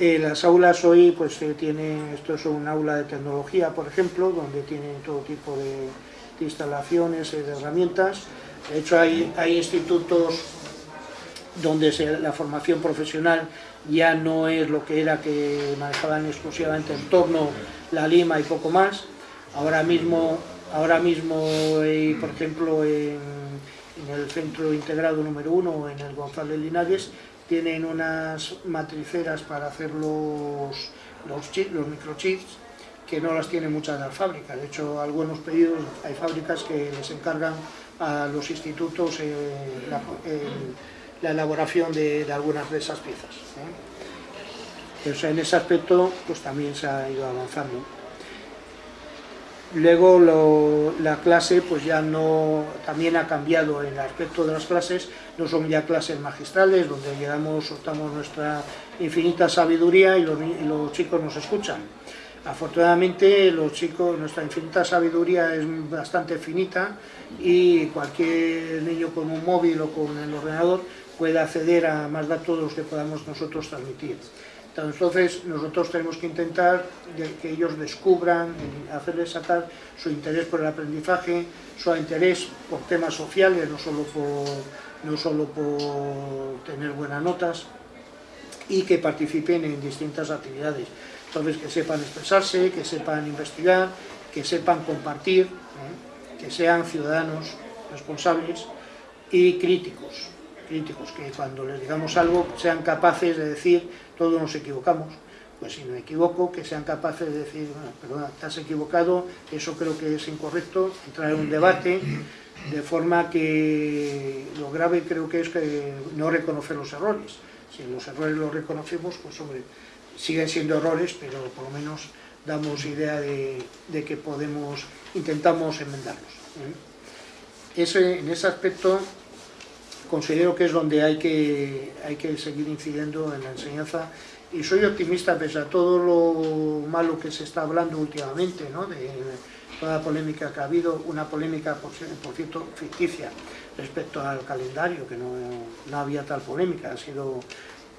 Eh, las aulas hoy pues eh, tienen, esto es un aula de tecnología por ejemplo, donde tienen todo tipo de, instalaciones, de herramientas. De hecho hay, hay institutos donde la formación profesional ya no es lo que era que manejaban exclusivamente en torno la Lima y poco más. Ahora mismo, ahora mismo eh, por ejemplo, en, el centro integrado número uno, en el González Linares, tienen unas matriceras para hacer los, los, microchips que no las tienen muchas las fábricas. De hecho, algunos pedidos, hay fábricas que les encargan a los institutos eh, elaboración de, algunas de esas piezas. ¿eh? en ese aspecto pues también se ha ido avanzando. Luego la clase pues ya no, también ha cambiado en el aspecto de las clases, no son ya clases magistrales donde llegamos, soltamos nuestra infinita sabiduría y los, y los chicos nos escuchan. Afortunadamente los chicos, nuestra infinita sabiduría es bastante finita y cualquier niño con un móvil o con el ordenador puede acceder a más datos de los que podamos nosotros transmitir. Entonces nosotros tenemos que intentar que ellos descubran, hacerles sacar su interés por el aprendizaje, su interés por temas sociales, no solo por, no solo por tener buenas notas, y que participen en distintas actividades. Entonces que sepan expresarse, que sepan investigar, que sepan compartir, ¿eh? que sean ciudadanos responsables y críticos críticos, que cuando les digamos algo sean capaces de decir todos nos equivocamos, pues si me equivoco, que sean capaces de decir, bueno, perdona, te has equivocado, eso creo que es incorrecto, entrar en un debate, de forma que lo grave creo que es que no reconocer los errores. Si los errores los reconocemos, pues hombre, siguen siendo errores, pero por lo menos damos idea de, que podemos, intentamos enmendarlos. ¿eh? Ese, en ese aspecto considero que es donde hay que, hay que seguir incidiendo en la enseñanza. Y soy optimista pese a todo lo malo que se está hablando últimamente, ¿no? de toda la polémica que ha habido, una polémica por, cierto ficticia respecto al calendario, que no, no había tal polémica, ha sido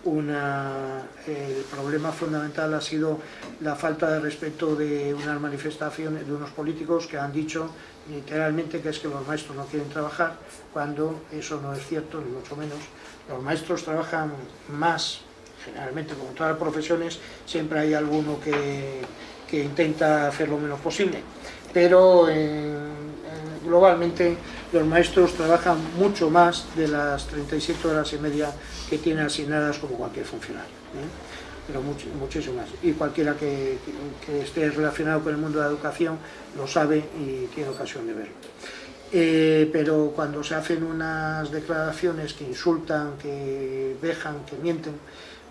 una, el problema fundamental ha sido la falta de respeto de unas manifestaciones de unos políticos que han dicho literalmente que es que los maestros no quieren trabajar, cuando eso no es cierto, ni mucho menos. Los maestros trabajan más, generalmente como todas las profesiones, siempre hay alguno que, que intenta hacer lo menos posible, pero globalmente los maestros trabajan mucho más de las 37 horas y media que tienen asignadas como cualquier funcionario. ¿eh? Pero mucho, muchísimo más. Y cualquiera que, esté relacionado con el mundo de la educación lo sabe y tiene ocasión de verlo. Eh, pero cuando se hacen unas declaraciones que insultan, que dejan, que mienten,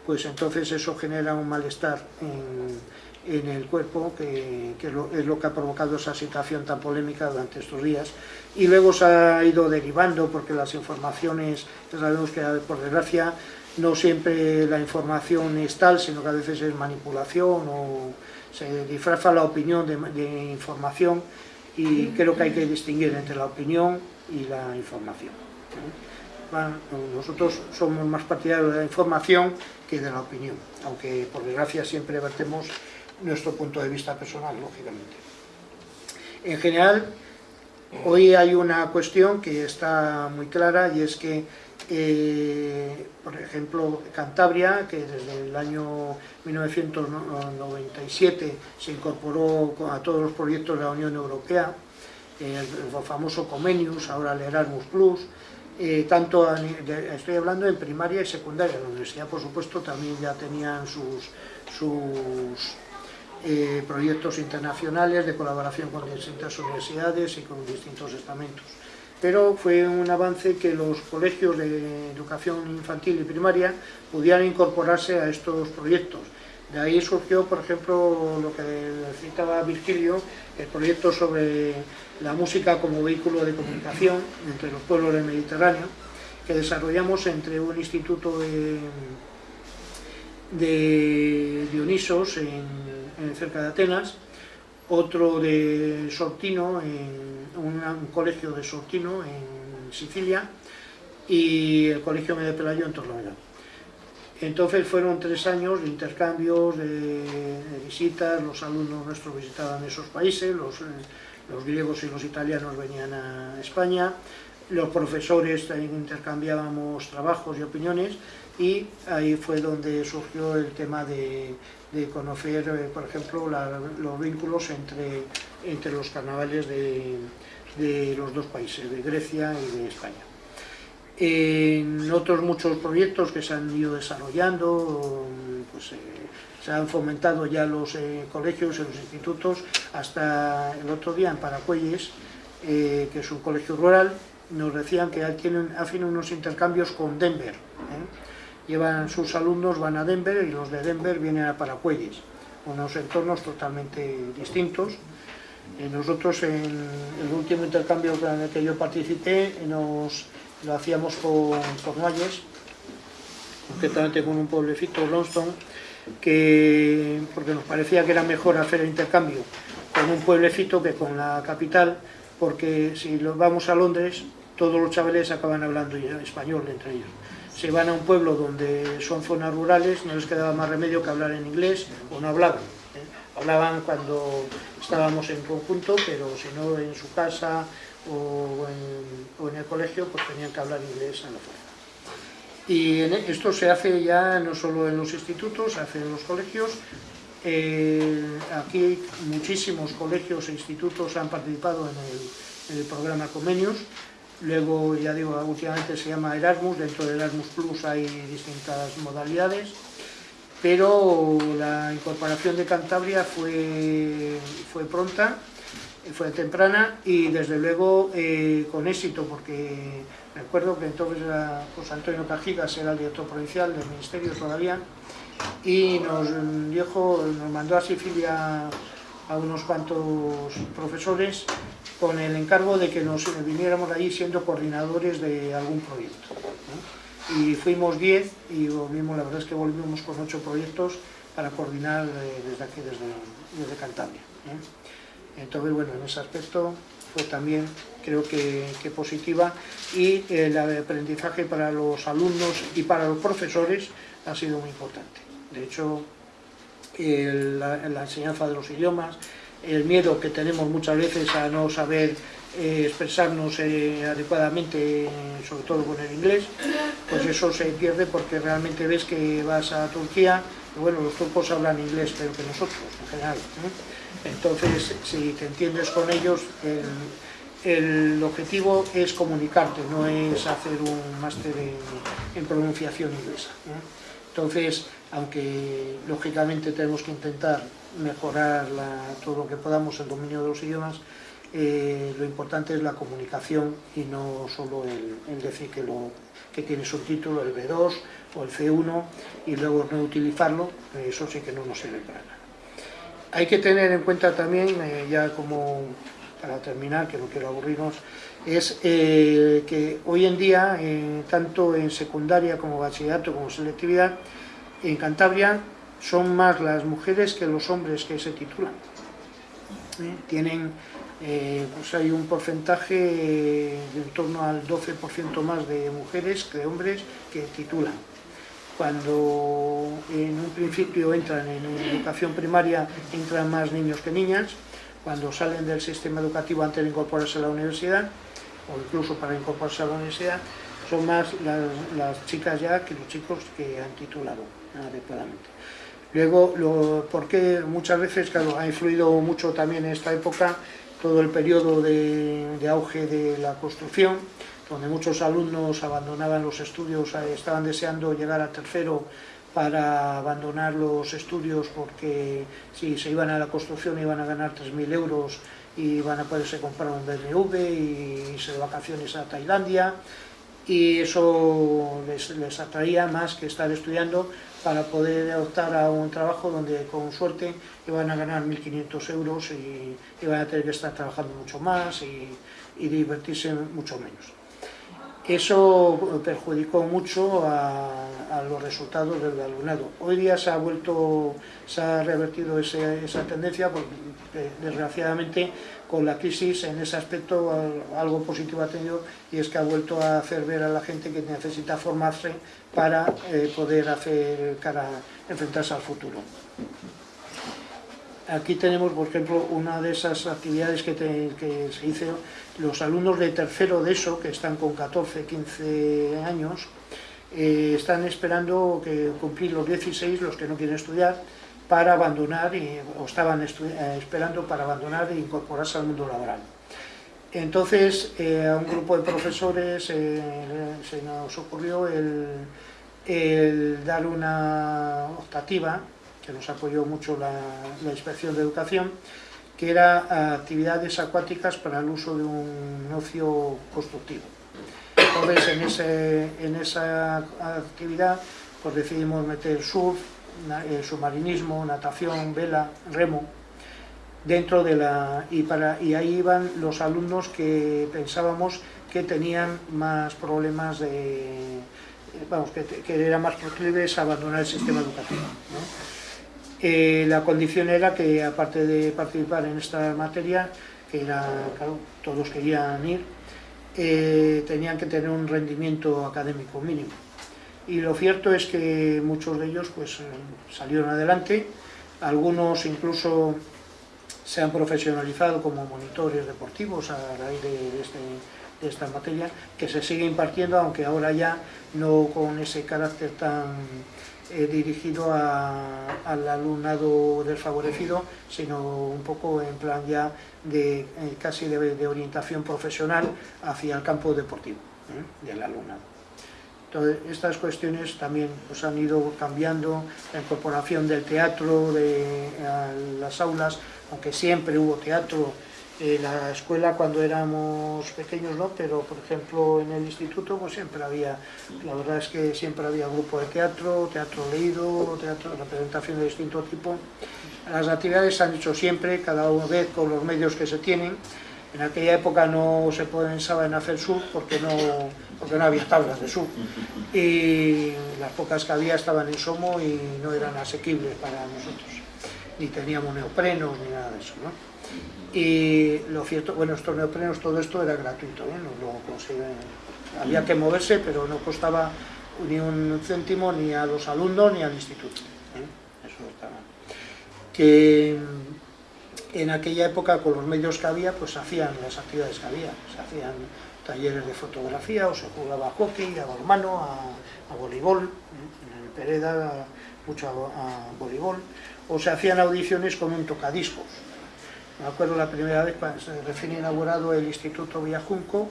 pues entonces eso genera un malestar en, el cuerpo, que, que es lo que ha provocado esa situación tan polémica durante estos días. Y luego se ha ido derivando, porque las informaciones, sabemos que por desgracia no siempre la información es tal, sino que a veces es manipulación o se disfraza la opinión de, información y creo que hay que distinguir entre la opinión y la información. nosotros somos más partidarios de la información que de la opinión, aunque por desgracia siempre vertemos nuestro punto de vista personal, lógicamente. En general, hoy hay una cuestión que está muy clara y es que eh, por ejemplo, Cantabria, que desde el año 1997 se incorporó a todos los proyectos de la Unión Europea, el, famoso Comenius, ahora el Erasmus Plus, eh, tanto estoy hablando en primaria y secundaria, la universidad por supuesto también ya tenían sus, sus eh, proyectos internacionales de colaboración con distintas universidades y con distintos estamentos pero fue un avance que los colegios de educación infantil y primaria pudieran incorporarse a estos proyectos. De ahí surgió, por ejemplo, lo que citaba Virgilio, el proyecto sobre la música como vehículo de comunicación entre los pueblos del Mediterráneo, que desarrollamos entre un instituto de, de Dionisos en cerca de Atenas otro de Sortino, en un, colegio de Sortino en Sicilia y el colegio Medio Pelayo en Torrelavega. Entonces fueron tres años de intercambios, de, visitas, los alumnos nuestros visitaban esos países, los, los, griegos y los italianos venían a España, los profesores intercambiábamos trabajos y opiniones y ahí fue donde surgió el tema de, conocer, eh, por ejemplo, los vínculos entre, entre los carnavales de, de los dos países, de Grecia y de España. En otros muchos proyectos que se han ido desarrollando, pues, eh, se han fomentado ya los eh, colegios los institutos, hasta el otro día en Paracuelles, que es un colegio rural, nos decían que tienen, hacen unos intercambios con Denver. Llevan sus alumnos, van a Denver y los de Denver vienen a Paracuelles, unos entornos totalmente distintos. Eh, nosotros en el último intercambio en el que yo participé lo hacíamos con Cornualles, concretamente con un pueblecito, Lonston, que, porque nos parecía que era mejor hacer el intercambio con un pueblecito que con la capital, porque si vamos a Londres, todos los chavales acaban hablando español entre ellos. Se van a un pueblo donde son zonas rurales, no les quedaba más remedio que hablar en inglés o no hablaban. Hablaban cuando estábamos en conjunto, pero si no en su casa o en, el colegio, pues tenían que hablar inglés a la fuerza. Y e, esto se hace ya no solo en los institutos, se hace en los colegios, eh, aquí muchísimos colegios e institutos han participado en el, programa Comenius. Luego, ya digo, últimamente se llama Erasmus, dentro de Erasmus Plus hay distintas modalidades, pero la incorporación de Cantabria fue, fue pronta, fue temprana y desde luego eh, con éxito, porque recuerdo que entonces José Antonio Cajigas era el director provincial del Ministerio todavía, y nos dijo, nos mandó a Sicilia a unos cuantos profesores con el encargo de que nos viniéramos allí siendo coordinadores de algún proyecto. Y fuimos 10 y volvimos, la verdad es que volvimos con 8 proyectos para coordinar eh, desde aquí, desde, desde Cantabria. ¿eh? Entonces, bueno, en ese aspecto fue también, creo que, que positiva y el aprendizaje para los alumnos y para los profesores ha sido muy importante. De hecho, la, enseñanza de los idiomas, el miedo que tenemos muchas veces a no saber eh, expresarnos eh, adecuadamente, sobre todo con el inglés, pues eso se pierde porque realmente ves que vas a Turquía, y bueno, los turcos hablan inglés, pero que nosotros, en general. Entonces, si te entiendes con ellos, el, objetivo es comunicarte, no es hacer un máster en, pronunciación inglesa. Entonces, aunque lógicamente tenemos que intentar mejorar todo lo que podamos el dominio de los idiomas, eh, lo importante es la comunicación y no solo el, decir que, lo, que tiene subtítulo, el B2 o el C1 y luego no utilizarlo, eso sí que no nos sirve para nada. Hay que tener en cuenta también, eh, ya como para terminar, que no quiero aburrirnos, es eh, que hoy en día, tanto en secundaria como bachillerato como selectividad, en Cantabria son más las mujeres que los hombres que se titulan. ¿Eh? Tienen, eh, pues hay un porcentaje de en torno al 12% más de mujeres que de hombres que titulan. Cuando en un principio entran en educación primaria, entran más niños que niñas, cuando salen del sistema educativo antes de incorporarse a la universidad, o incluso para incorporarse a la universidad, son más las, chicas ya que los chicos que han titulado adecuadamente. Luego, lo, porque muchas veces, claro, ha influido mucho también en esta época todo el periodo de, auge de la construcción, donde muchos alumnos abandonaban los estudios, eh, estaban deseando llegar a tercero para abandonar los estudios porque si se iban a la construcción iban a ganar 3.000 euros y iban a poderse comprar un BMW y irse de vacaciones a Tailandia. Y eso les, atraía más que estar estudiando para poder optar a un trabajo donde con suerte iban a ganar 1.500 euros y iban a tener que estar trabajando mucho más y, divertirse mucho menos. Eso perjudicó mucho a, los resultados del alumnado. Hoy día se ha vuelto, se ha revertido esa tendencia porque desgraciadamente con la crisis en ese aspecto algo positivo ha tenido y es que ha vuelto a hacer ver a la gente que necesita formarse para eh, poder hacer cara, enfrentarse al futuro. aquí tenemos, por ejemplo, una de esas actividades que, se hizo, los alumnos de tercero de eso, que están con 14, 15 años, eh, están esperando que cumplir los 16, los que no quieren estudiar, para abandonar, y, o estaban eh, esperando para abandonar e incorporarse al mundo laboral. Entonces, eh, a un grupo de profesores se nos ocurrió el, el dar una optativa que nos apoyó mucho la, Inspección de Educación, que era actividades acuáticas para el uso de un ocio constructivo. Entonces, en, ese, en esa actividad pues decidimos meter surf, eh, submarinismo, natación, vela, remo, dentro de la... Y, para, y ahí iban los alumnos que pensábamos que tenían más problemas de... Vamos, que, que eran más proclives a abandonar el sistema educativo. Eh, la condición era que, aparte de participar en esta materia, que era, claro, todos querían ir, eh, tenían que tener un rendimiento académico mínimo. Y lo cierto es que muchos de ellos pues, eh, salieron adelante, algunos incluso se han profesionalizado como monitores deportivos a raíz de, este, de esta materia, que se sigue impartiendo, aunque ahora ya no con ese carácter tan eh, dirigido al alumnado desfavorecido, sino un poco en plan ya de eh, casi de, orientación profesional hacia el campo deportivo del alumnado. Entonces, estas cuestiones también pues, han ido cambiando, la incorporación del teatro de, a las aulas, aunque siempre hubo teatro en la escuela cuando éramos pequeños no, pero por ejemplo en el instituto pues siempre había, la verdad es que siempre había grupo de teatro, teatro leído, teatro, representación de distinto tipo. Las actividades se han hecho siempre, cada vez con los medios que se tienen. En aquella época no se pensaba en hacer sur porque no, porque no había tablas de sur y las pocas que había estaban en Somo y no eran asequibles para nosotros, ni teníamos neoprenos ni nada de eso. ¿no? y lo cierto, bueno, estos neoprenos, todo esto era gratuito, ¿eh? lo había que moverse, pero no costaba ni un céntimo ni a los alumnos ni al instituto. ¿eh? Eso estaba. Que en aquella época, con los medios que había, pues hacían las actividades que había, se hacían talleres de fotografía, o se jugaba a hockey, a balonmano, a, voleibol, ¿eh? en el Pereda mucho a voleibol, o se hacían audiciones con un tocadiscos, me acuerdo la primera vez cuando se recién inaugurado el Instituto Villajunco,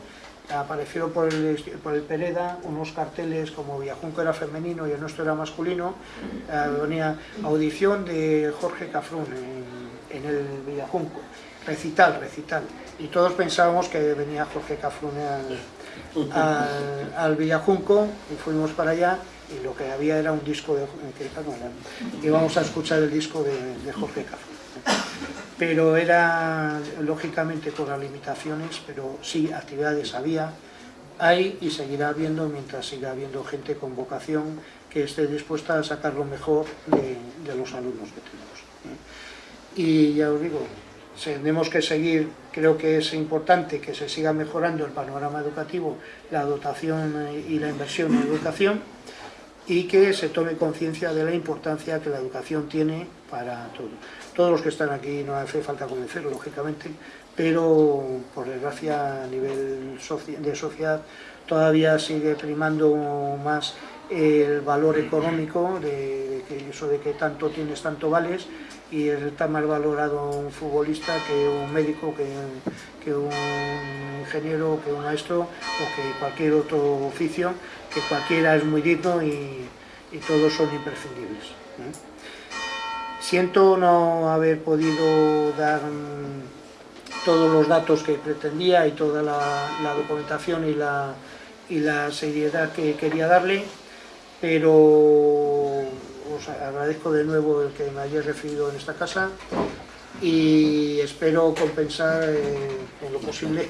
aparecieron por el, por el Pereda unos carteles como Villajunco era femenino y el nuestro era masculino, eh, venía audición de Jorge Cafrún en, el Villajunco, recital, recital, y todos pensábamos que venía Jorge Cafrún al, Villajunco y fuimos para allá y lo que había era un disco de que íbamos a escuchar el disco de, de Jorge Cafrún pero era lógicamente con las limitaciones, pero sí, actividades había, hay y seguirá habiendo mientras siga habiendo gente con vocación que esté dispuesta a sacar lo mejor de, los alumnos que tenemos. ¿eh? Y ya os digo, tenemos que seguir, creo que es importante que se siga mejorando el panorama educativo, la dotación y la inversión en educación, y que se tome conciencia de la importancia que la educación tiene para todo. Todos los que están aquí no hace falta convencerlo, lógicamente, pero por desgracia a nivel de sociedad todavía sigue primando más el valor económico, de, que eso de que tanto tienes, tanto vales, y está más valorado un futbolista que un médico, que, un ingeniero, que un maestro o que cualquier otro oficio, que cualquiera es muy digno y, todos son imprescindibles. Siento no haber podido dar todos los datos que pretendía y toda la, documentación y la seriedad que quería darle, pero os agradezco de nuevo el que me hayáis recibido en esta casa y espero compensar en lo posible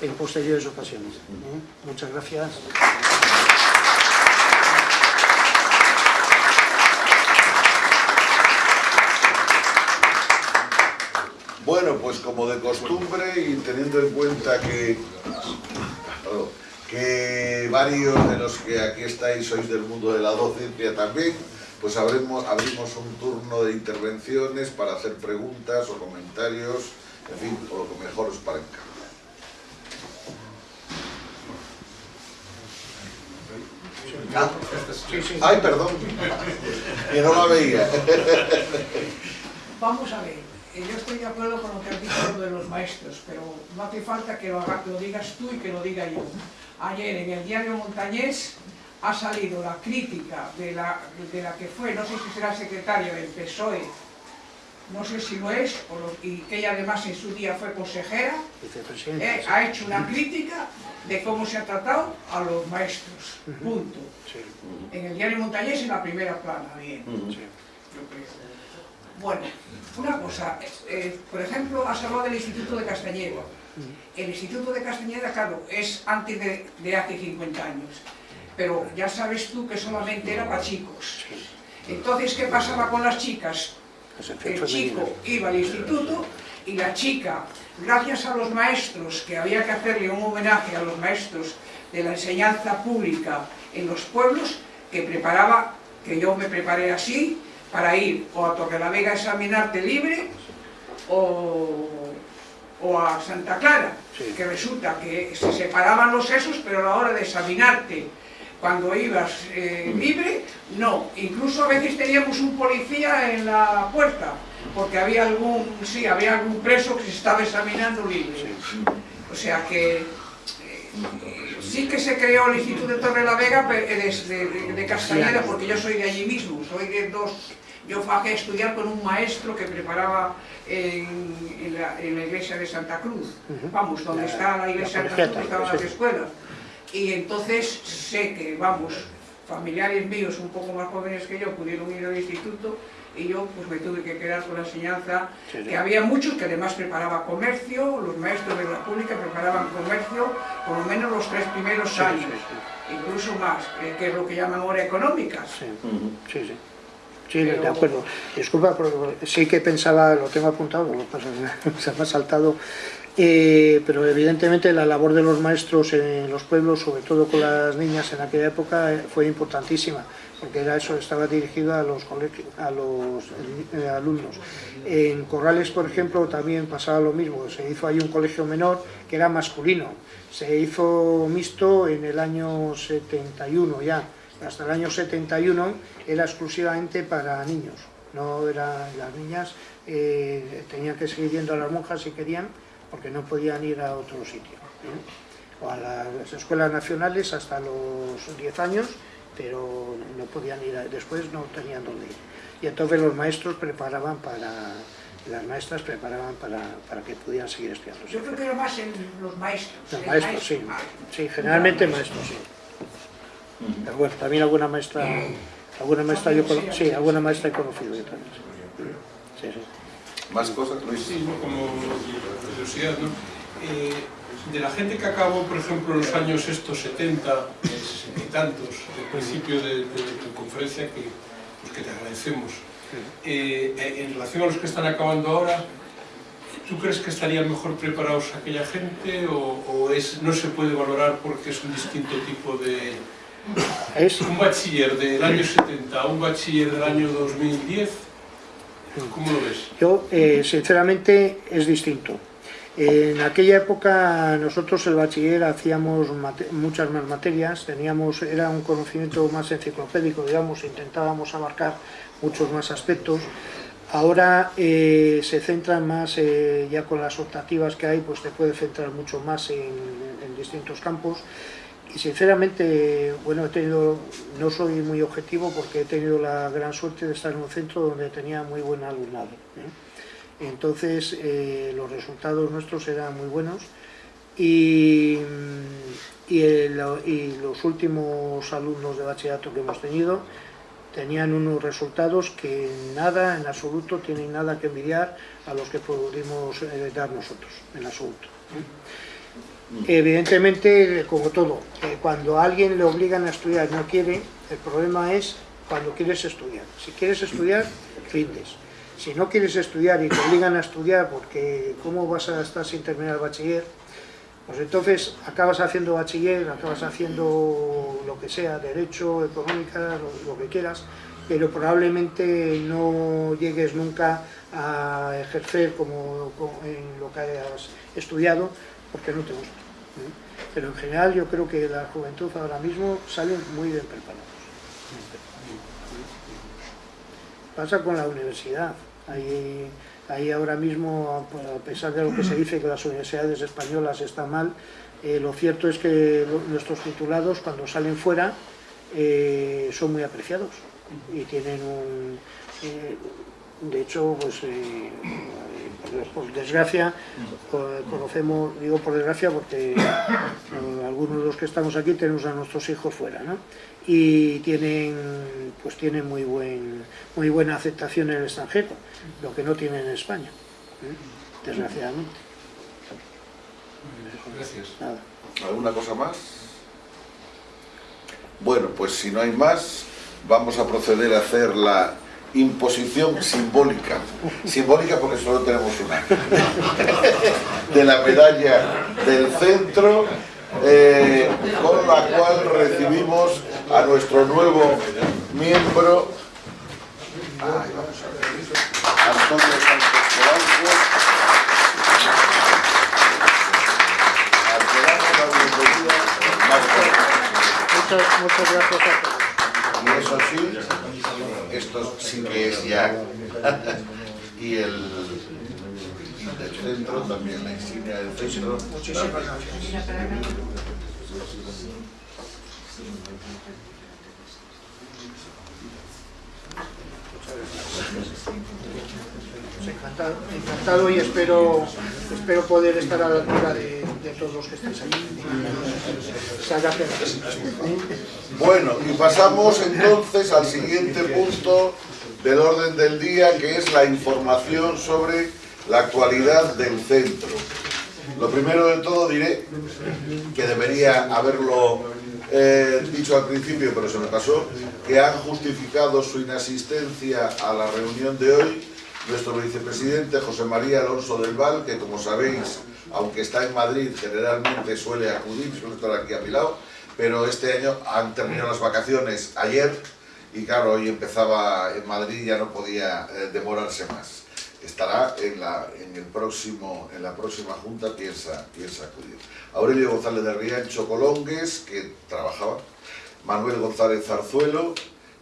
en posteriores ocasiones. ¿eh? Muchas gracias. Bueno, pues como de costumbre y teniendo en cuenta que, que varios de los que aquí estáis sois del mundo de la docencia también, pues abrimos, un turno de intervenciones para hacer preguntas o comentarios, en fin, o lo que mejor os parezca. Ah, Ay, perdón, que no la veía. Vamos a ver, eh, yo estoy de acuerdo con lo que has dicho de los maestros, pero no hace falta que lo digas tú y que lo diga yo. Ayer en el diario Montañés ha salido la crítica de la, de la que fue, no sé si será secretaria del PSOE, no sé si lo es, o lo- y que ella además en su día fue consejera, eh, ha hecho una crítica de cómo se ha tratado a los maestros, punto. En el diario Montañés en la primera plana, bien sí. yo creo. Bueno, una cosa, eh, por ejemplo, has hablado del Instituto de Castañeda. El Instituto de Castañeda, claro, es antes de, de hace 50 años, pero ya sabes tú que solamente era para chicos. Entonces, ¿qué pasaba con las chicas? El chico iba al instituto y la chica, gracias a los maestros, que había que hacerle un homenaje a los maestros de la enseñanza pública en los pueblos, que preparaba, que yo me preparé así, para ir o a Torrelavega a examinarte libre o, o a Santa Clara, Sí. que resulta que se separaban los sesos, pero a la hora de examinarte cuando ibas eh, libre, no. Incluso a veces teníamos un policía en la puerta, porque había algún, sí, había algún preso que se estaba examinando libre. O sea que eh, sí que se creó el Instituto de Torre la Vega pe- eh, de, de- de Castañeda, porque yo soy de allí mismo, soy de dos... Yo fui a estudiar con un maestro que preparaba en, en la, en la iglesia de Santa Cruz, vamos, donde La- está la iglesia la de Santa Cruz, estaban las escuelas. Y entonces sé que, vamos, familiares míos un poco más jóvenes que yo pudieron ir al instituto y yo pues me tuve que quedar con la enseñanza Sí, sí. que había muchos que además preparaba comercio, los maestros de la pública preparaban comercio por lo menos los tres primeros Sí, años, sí, incluso más, eh, que es lo que llaman ahora económicas. Sí, sí, sí. Sí, de acuerdo. Disculpa, pero sí que pensaba, lo tengo apuntado, lo pasa se me ha saltado, eh, pero evidentemente la labor de los maestros en los pueblos, sobre todo con las niñas en aquella época, eh, fue importantísima, porque era eso, estaba dirigido a los, a los eh, alumnos. En Corrales, por ejemplo, también pasaba lo mismo, se hizo ahí un colegio menor que era masculino, se hizo mixto en el año 71 ya, hasta el año 71 era exclusivamente para niños, no era las niñas eh, tenían que seguir yendo a las monjas si querían, porque no podían ir a otro sitio. ¿eh? O a las escuelas nacionales hasta los 10 años, pero no podían ir, a- después no tenían dónde ir. Y entonces los maestros preparaban para, las maestras preparaban para, para que pudieran seguir estudiando. Yo creo que era más en los maestros. Los maestros, maestro, sí. Sí, generalmente maestros, sí. Pero bueno, también alguna maestra, alguna maestra yo sí, alguna maestra he conocido yo también. Sí, sí. ¿Más cosas, Luis? Sí, como curiosidad, ¿no? Eh, de la gente que acabó, por ejemplo, en los años estos 70, eh, 60 y tantos, del principio de, de- de tu conferencia, que, pues, que te agradecemos, eh, eh, en relación a los que están acabando ahora, ¿tú crees que estarían mejor preparados aquella gente o, o es, no se puede valorar porque es un distinto tipo de... Es, Un bachiller del año 70 a un bachiller del año 2010, ¿cómo lo ves? yo, eh, sinceramente, es distinto. En aquella época nosotros el bachiller hacíamos muchas más materias, teníamos, era un conocimiento más enciclopédico, digamos, intentábamos abarcar muchos más aspectos. Ahora eh, se centra más, eh, ya con las optativas que hay, pues te puede centrar mucho más en, en distintos campos. Y sinceramente, bueno, he tenido, no soy muy objetivo porque he tenido la gran suerte de estar en un centro donde tenía muy buen alumnado. ¿eh? Entonces, eh, los resultados nuestros eran muy buenos y, y, los últimos alumnos de bachillerato que hemos tenido tenían unos resultados que nada, en absoluto, tienen nada que envidiar a los que pudimos eh, dar nosotros, en absoluto. Evidentemente, como todo, eh, cuando a alguien le obligan a estudiar y no quiere, el problema es cuando quieres estudiar. Si quieres estudiar, rindes. Si no quieres estudiar y te obligan a estudiar porque cómo vas a estar sin terminar el bachiller, pues entonces acabas haciendo bachiller, acabas haciendo lo que sea, derecho, económica, lo, que quieras, pero probablemente no llegues nunca a ejercer como, como en lo que has estudiado porque no te gusta. Pero en general yo creo que la juventud ahora mismo sale muy bien preparados. Pasa con la universidad. Ahí, ahí ahora mismo, a pesar de lo que se dice que las universidades españolas están mal, eh, lo cierto es que nuestros titulados cuando salen fuera eh, son muy apreciados y tienen un... eh, de hecho, pues, por- desgracia, co- conocemos, digo por desgracia porque eh, algunos de los que estamos aquí tenemos a nuestros hijos fuera, ¿no? Y tienen, pues tienen muy, buen, muy buena aceptación en el extranjero, lo que no tienen en España, ¿eh? desgraciadamente. Gracias. Nada. ¿Alguna cosa más? Bueno, pues si no hay más, vamos a proceder a hacer la imposición simbólica. Simbólica porque solo tenemos una. De la medalla del centro, eh, con la cual recibimos a nuestro nuevo miembro. Muchas, gracias. Y eso sí, esto sí que es ya. y el y del centro también, la insignia del centro. Muchísimas gracias. Encantado, encantado y espero, espero poder estar a la altura de, de todos los que. Muchas gracias. Bueno, y pasamos entonces al siguiente punto del orden del día, que es la información sobre la actualidad del centro. Lo primero de todo diré que debería haberlo eh, dicho al principio, pero se me pasó, que han justificado su inasistencia a la reunión de hoy nuestro vicepresidente José María Alonso del Val, que como sabéis, aunque está en Madrid, generalmente suele acudir, suele estar aquí a mi pero este año han terminado las vacaciones ayer y claro, hoy empezaba en Madrid ya no podía eh, demorarse más. Estará en la, en, el próximo, en la próxima junta, piensa, piensa acudir. Aurelio González de Riancho Colongues, que trabajaba, Manuel González Zarzuelo,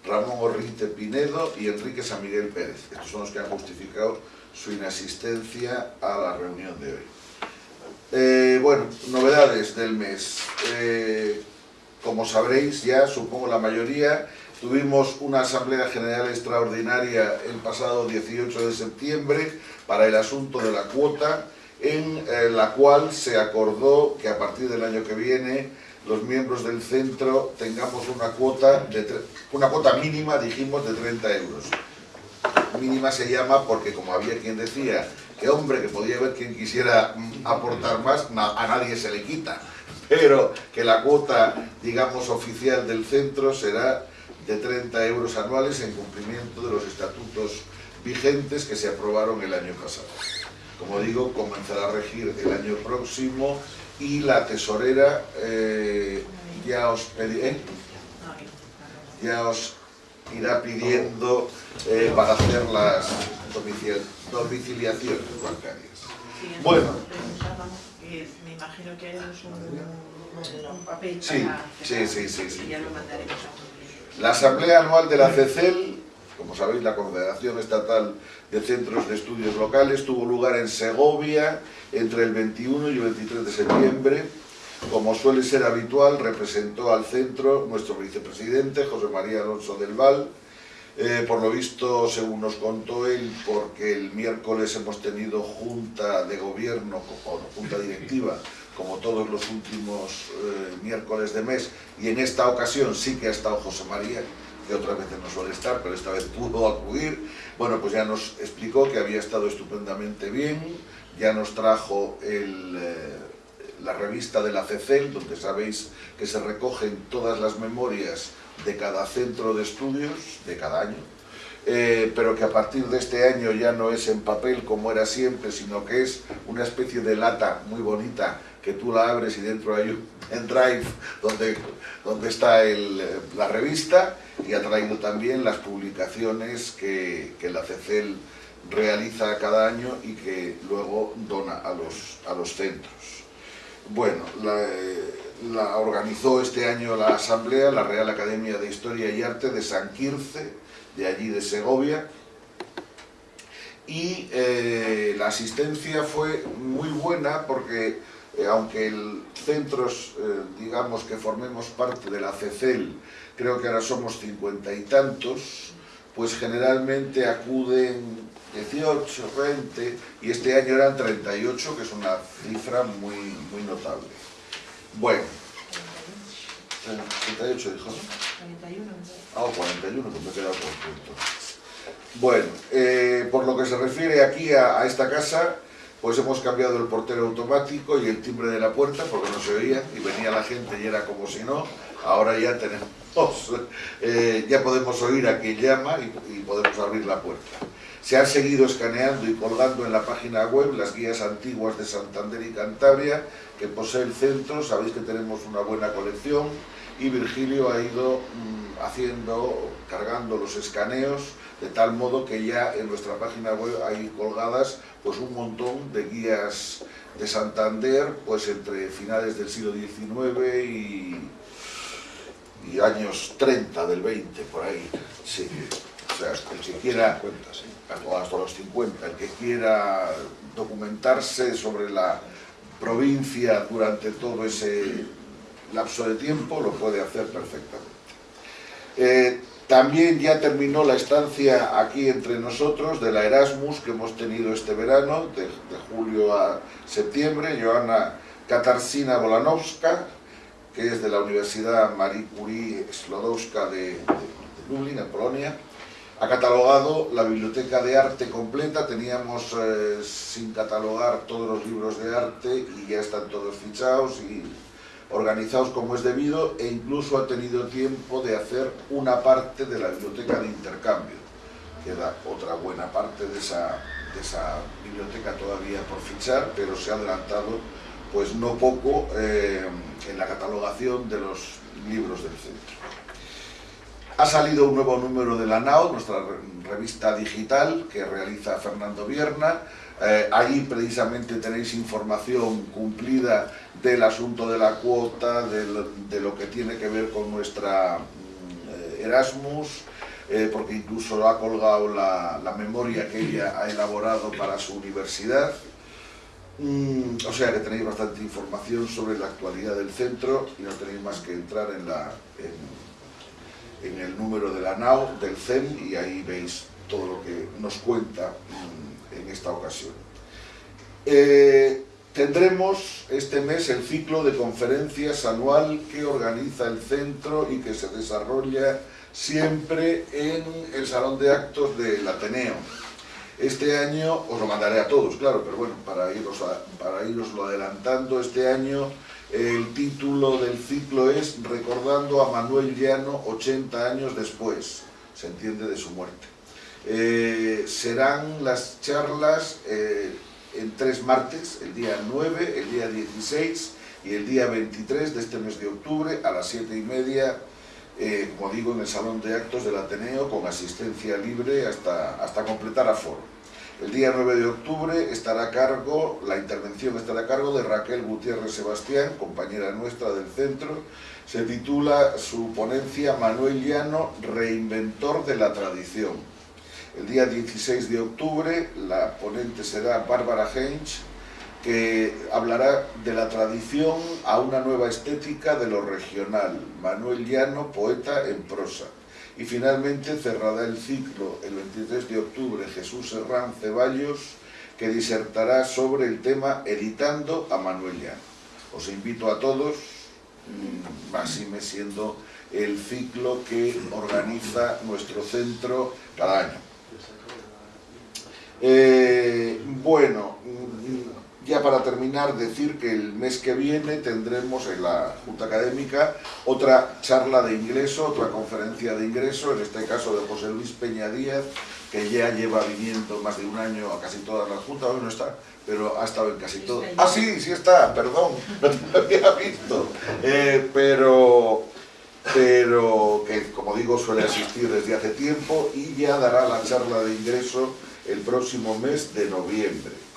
Ramón Orrinte Pinedo y Enrique San Miguel Pérez. Estos son los que han justificado su inasistencia a la reunión de hoy. Eh, bueno, novedades del mes. Eh, como sabréis ya, supongo la mayoría, tuvimos una Asamblea General Extraordinaria el pasado 18 de septiembre para el asunto de la cuota, en eh, la cual se acordó que a partir del año que viene los miembros del centro tengamos una de una cuota mínima, dijimos, de 30 euros. Mínima se llama porque, como había quien decía, que hombre, que podía haber quien quisiera mm, aportar más, a nadie se le quita. Pero que la cuota, digamos, oficial del centro será de 30 euros anuales en cumplimiento de los estatutos vigentes que se aprobaron el año pasado. Como digo, comenzará a regir el año próximo y la tesorera eh, ya os pediré ya os irá pidiendo eh, para hacer las domicil- domiciliaciones bancarias. Bueno. Eh, me imagino que un, un papel Sí, para sí, sí, sí, sí. y ya lo mandaremos a La Asamblea Anual de la CECEL, como sabéis, la Confederación Estatal de Centros de Estudios Locales, tuvo lugar en Segovia entre el 21 y el 23 de septiembre. Como suele ser habitual, representó al centro nuestro vicepresidente, José María Alonso del Val. Eh, por lo visto, según nos contó él, porque el miércoles hemos tenido junta de gobierno, o junta directiva, como todos los últimos eh, miércoles de mes, y en esta ocasión sí que ha estado José María, que otras veces no suele estar, pero esta vez pudo acudir. Bueno, pues ya nos explicó que había estado estupendamente bien, ya nos trajo el, eh, la revista de la CECEL, donde sabéis que se recogen todas las memorias de cada centro de estudios, de cada año, eh, pero que a partir de este año ya no es en papel como era siempre, sino que es una especie de lata muy bonita que tú la abres y dentro hay un en Drive donde, donde está la revista y ha traído también las publicaciones que, que la CECEL realiza cada año y que luego dona a los, a los centros. Bueno, la, la organizó este año la Asamblea, la Real Academia de Historia y Arte de San Quirce, de allí de Segovia, y eh, la asistencia fue muy buena porque eh, aunque el centros, eh, digamos que formemos parte de la CECEL, creo que ahora somos cincuenta y tantos, pues generalmente acuden 18, 20 y este año eran 38, que es una cifra muy, muy notable. Bueno, 38 dijo, 41. Ah, 41, que me he quedado por punto. Bueno, eh, por lo que se refiere aquí a, a, esta casa, pues hemos cambiado el portero automático y el timbre de la puerta porque no se oía y venía la gente y era como si no. Ahora ya tenemos, eh, ya podemos oír a quien llama y, podemos abrir la puerta. Se han seguido escaneando y colgando en la página web las guías antiguas de Santander y Cantabria que posee el centro, sabéis que tenemos una buena colección y Virgilio ha ido mmm, haciendo, cargando los escaneos de tal modo que ya en nuestra página web hay colgadas pues un montón de guías de Santander pues entre finales del siglo XIX y, y años 30 del 20 por ahí sí. O sea, el que quiera, hasta los 50, el que quiera documentarse sobre la provincia durante todo ese lapso de tiempo, lo puede hacer perfectamente. Eh, también ya terminó la estancia aquí entre nosotros de la Erasmus que hemos tenido este verano, de, de julio a septiembre, Joana Katarsina Bolanowska, que es de la Universidad Marie Curie Sklodowska de, de, de Lublin, en Polonia, ha catalogado la biblioteca de arte completa, teníamos eh, sin catalogar todos los libros de arte y ya están todos fichados y organizados como es debido e incluso ha tenido tiempo de hacer una parte de la biblioteca de intercambio. Queda otra buena parte de esa, de esa biblioteca todavía por fichar, pero se ha adelantado pues no poco eh, en la catalogación de los libros del centro. Ha salido un nuevo número de la NAO, nuestra revista digital que realiza Fernando Vierna. Eh, ahí precisamente tenéis información cumplida del asunto de la cuota, de lo, de lo que tiene que ver con nuestra eh, Erasmus, eh, porque incluso ha colgado la, la, memoria que ella ha elaborado para su universidad. Mm, o sea que tenéis bastante información sobre la actualidad del centro y no tenéis más que entrar en la... En, el número de la NAO, del CEM, y ahí veis todo lo que nos cuenta en esta ocasión. Eh, tendremos este mes el ciclo de conferencias anual que organiza el centro y que se desarrolla siempre en el Salón de Actos del Ateneo. Este año, os lo mandaré a todos, claro, pero bueno, para iros, para iroslo adelantando, este año el título del ciclo es Recordando a Manuel Llano 80 años después, se entiende de su muerte. Eh, serán las charlas eh, en tres martes, el día 9, el día 16 y el día 23 de este mes de octubre a las 7 y media, eh, como digo, en el Salón de Actos del Ateneo con asistencia libre hasta, hasta completar aforo. El día 9 de octubre estará a cargo, la intervención estará a cargo de Raquel Gutiérrez Sebastián, compañera nuestra del centro. Se titula su ponencia Manuel Llano, reinventor de la tradición. El día 16 de octubre la ponente será Bárbara Heinz, que hablará de la tradición a una nueva estética de lo regional. Manuel Llano, poeta en prosa. Y finalmente cerrará el ciclo el 23 de octubre Jesús Serrán Ceballos, que disertará sobre el tema Editando a Manuel Llano. Os invito a todos, así me siendo el ciclo que organiza nuestro centro cada año. Eh, bueno, ya para terminar, decir que el mes que viene tendremos en la Junta Académica otra charla de ingreso, otra conferencia de ingreso, en este caso de José Luis Peña Díaz, que ya lleva viniendo más de un año a casi todas las juntas, hoy no está, pero ha estado en casi todo. Ah, sí, sí está, perdón, no te había visto. Eh, pero, pero que, como digo, suele asistir desde hace tiempo y ya dará la charla de ingreso el próximo mes de noviembre.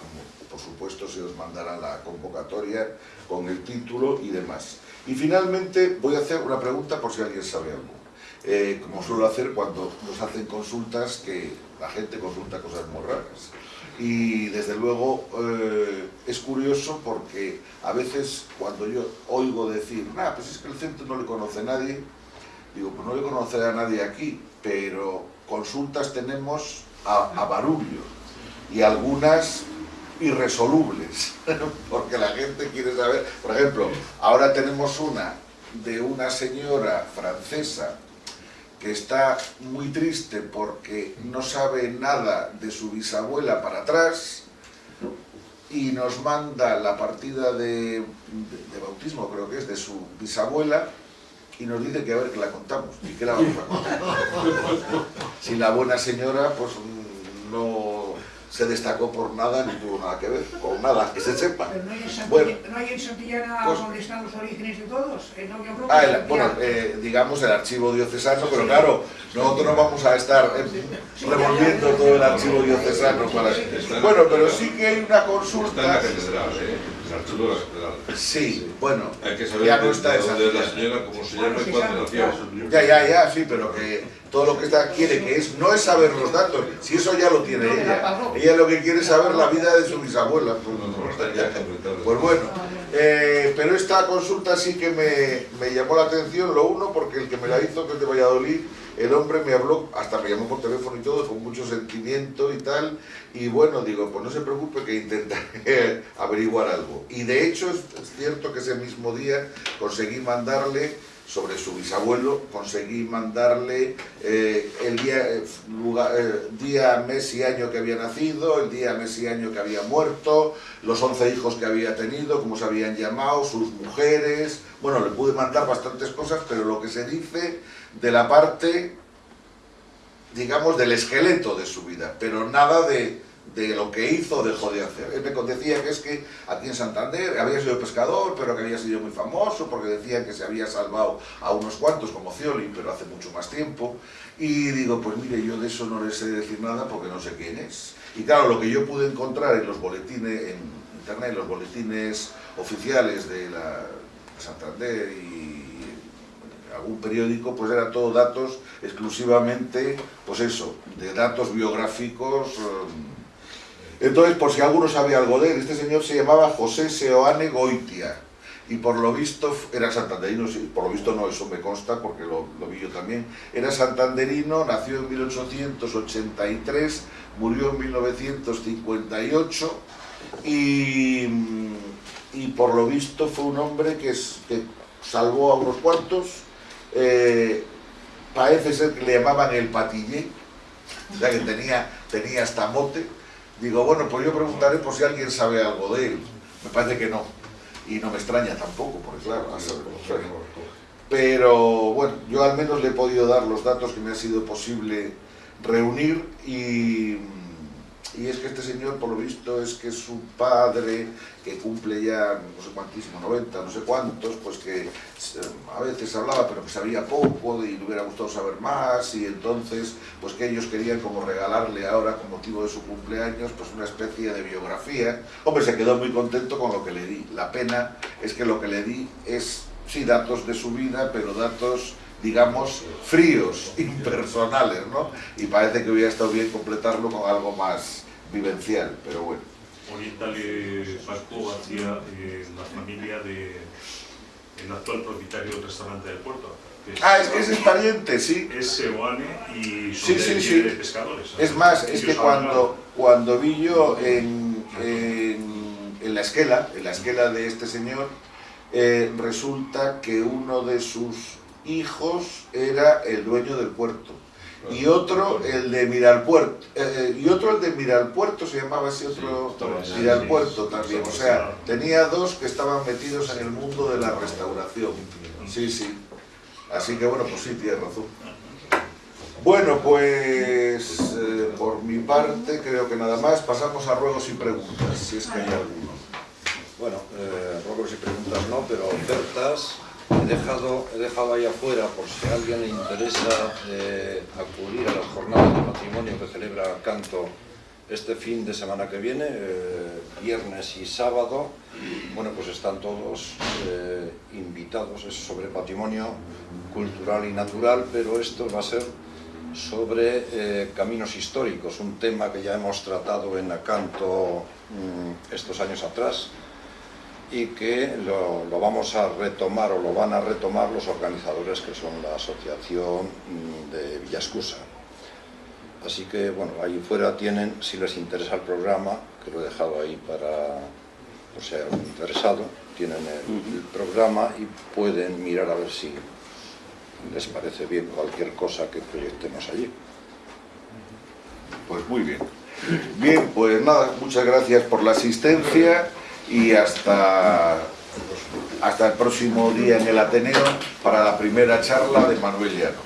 Por supuesto, se os mandará la convocatoria con el título y demás. Y finalmente voy a hacer una pregunta por si alguien sabe algo. Eh, como suelo hacer cuando nos hacen consultas, que la gente consulta cosas muy raras. Y desde luego eh, es curioso porque a veces cuando yo oigo decir, nah, pues es que el centro no le conoce a nadie, digo, pues no le conocerá a nadie aquí, pero consultas tenemos a, a barullo y algunas irresolubles, porque la gente quiere saber, por ejemplo, ahora tenemos una de una señora francesa que está muy triste porque no sabe nada de su bisabuela para atrás y nos manda la partida de, de, de bautismo, creo que es, de su bisabuela y nos dice que a ver que la contamos y que la vamos a contar. Si la buena señora pues no se destacó por nada ni tuvo nada que ver, con nada, que se sepa. Pero no hay en Santillana, Bueno, ¿no hay en Santillana pues- donde están los orígenes de todos. Eh, yo creo que Ah, el- bueno, eh, digamos el archivo diocesano, pero claro, nosotros no vamos a estar eh, revolviendo todo el archivo diocesano para... Bueno, pero sí que hay una Está en la consulta... Sí, bueno, Hay que saber ya no está de esa dónde es la señora, cómo se llama y cuándo nació. Ya, ya, ya, sí, pero que todo lo que está quiere que es, no es saber los datos, si eso ya lo tiene ella. Ella lo que quiere es saber la vida de su bisabuela. Pues. Pues bueno, eh, pero esta consulta sí que me, me llamó la atención, lo uno, porque el que me la hizo, que es de Valladolid, el hombre me habló, hasta me llamó por teléfono y todo, con mucho sentimiento y tal, y bueno, digo, pues no se preocupe que intentaré averiguar algo. Y de hecho es, cierto que ese mismo día conseguí mandarle sobre su bisabuelo, conseguí mandarle eh, el día, eh, lugar- eh, día, mes y año que había nacido, el día, mes y año que había muerto, los 11 hijos que había tenido, cómo se habían llamado, sus mujeres... Bueno, le pude mandar bastantes cosas, pero lo que se dice de la parte, digamos, del esqueleto de su vida, pero nada de, de lo que hizo dejó de hacer. Él me decía que es que aquí en Santander había sido pescador, pero que había sido muy famoso, porque decían que se había salvado a unos cuantos, como Cioli, pero hace mucho más tiempo. Y digo, pues mire, yo de eso no le sé decir nada porque no sé quién es. Y claro, lo que yo pude encontrar en los boletines, en internet, los boletines oficiales de la Santander y algún periódico, pues era todo datos exclusivamente, pues eso, de datos biográficos. eh. Entonces, por si alguno sabe algo de él, este señor se llamaba José Seoane Goitia y por lo visto era santanderino, por lo visto no, eso me consta porque lo, lo vi yo también, era santanderino, nació en 1883, murió en 1958 y, y por lo visto fue un hombre que, que salvó a unos cuantos, eh, parece ser que le llamaban el patillé, o sea que tenía, tenía hasta mote. Digo, bueno, pues yo preguntaré por si alguien sabe algo de él. Me parece que no. Y no me extraña tampoco, porque claro, pero bueno, yo al menos le he podido dar los datos que me ha sido posible reunir y, y es que este señor, por lo visto, es que su padre, que cumple ya no sé cuantísimo, 90, no sé cuántos, pues que eh, veces hablaba, pero que sabía poco y le hubiera gustado saber más y entonces, pues que ellos querían como regalarle ahora, con motivo de su cumpleaños, pues una especie de biografía. Hombre, se quedó muy contento con lo que le di. La pena es que lo que le di es, sí, datos de su vida, pero datos digamos, fríos, impersonales, ¿no? Y parece que hubiera estado bien completarlo con algo más vivencial, pero bueno. Orientale Pasco hacia eh, la familia de el actual propietario del restaurante del puerto. que Ah, es que ese es pariente, sí. es Seoane y son Sí, de, sí, de- sí. de pescadores. Es más, es que cuando, cuando vi yo en, en, en la esquela, en la esquela de este señor, eh, resulta que uno de sus hijos era el dueño del puerto. Y otro el de Miralpuerto, eh, y otro el de Miralpuerto, se llamaba ese otro Sí, Miralpuerto también, o sea, tenía dos que estaban metidos en el mundo de la restauración. Sí, sí. Así que bueno, pues sí, tienes razón. Bueno, pues eh, por mi parte creo que nada más. Pasamos a ruegos y preguntas, si es que hay alguno. Bueno, eh, ruegos y preguntas no, pero ofertas he dejado, he dejado ahí afuera por si a alguien le interesa eh, acudir a las jornadas de patrimonio que celebra Canto este fin de semana que viene, eh, viernes y sábado. Bueno, pues están todos eh, invitados, es sobre patrimonio cultural y natural, pero esto va a ser sobre caminos históricos, un tema que ya hemos tratado en Acanto mm, estos años atrás y que lo, lo vamos a retomar o lo van a retomar los organizadores que son la Asociación mm, de Villascusa. Así que, bueno, ahí fuera tienen, si les interesa el programa, que lo he dejado ahí para, por si hay algún interesado, tienen el, el programa y pueden mirar a ver si les parece bien cualquier cosa que proyectemos allí. Pues muy bien. Bien, pues nada, muchas gracias por la asistencia y hasta, hasta el próximo día en el Ateneo para la primera charla de Manuel Llano.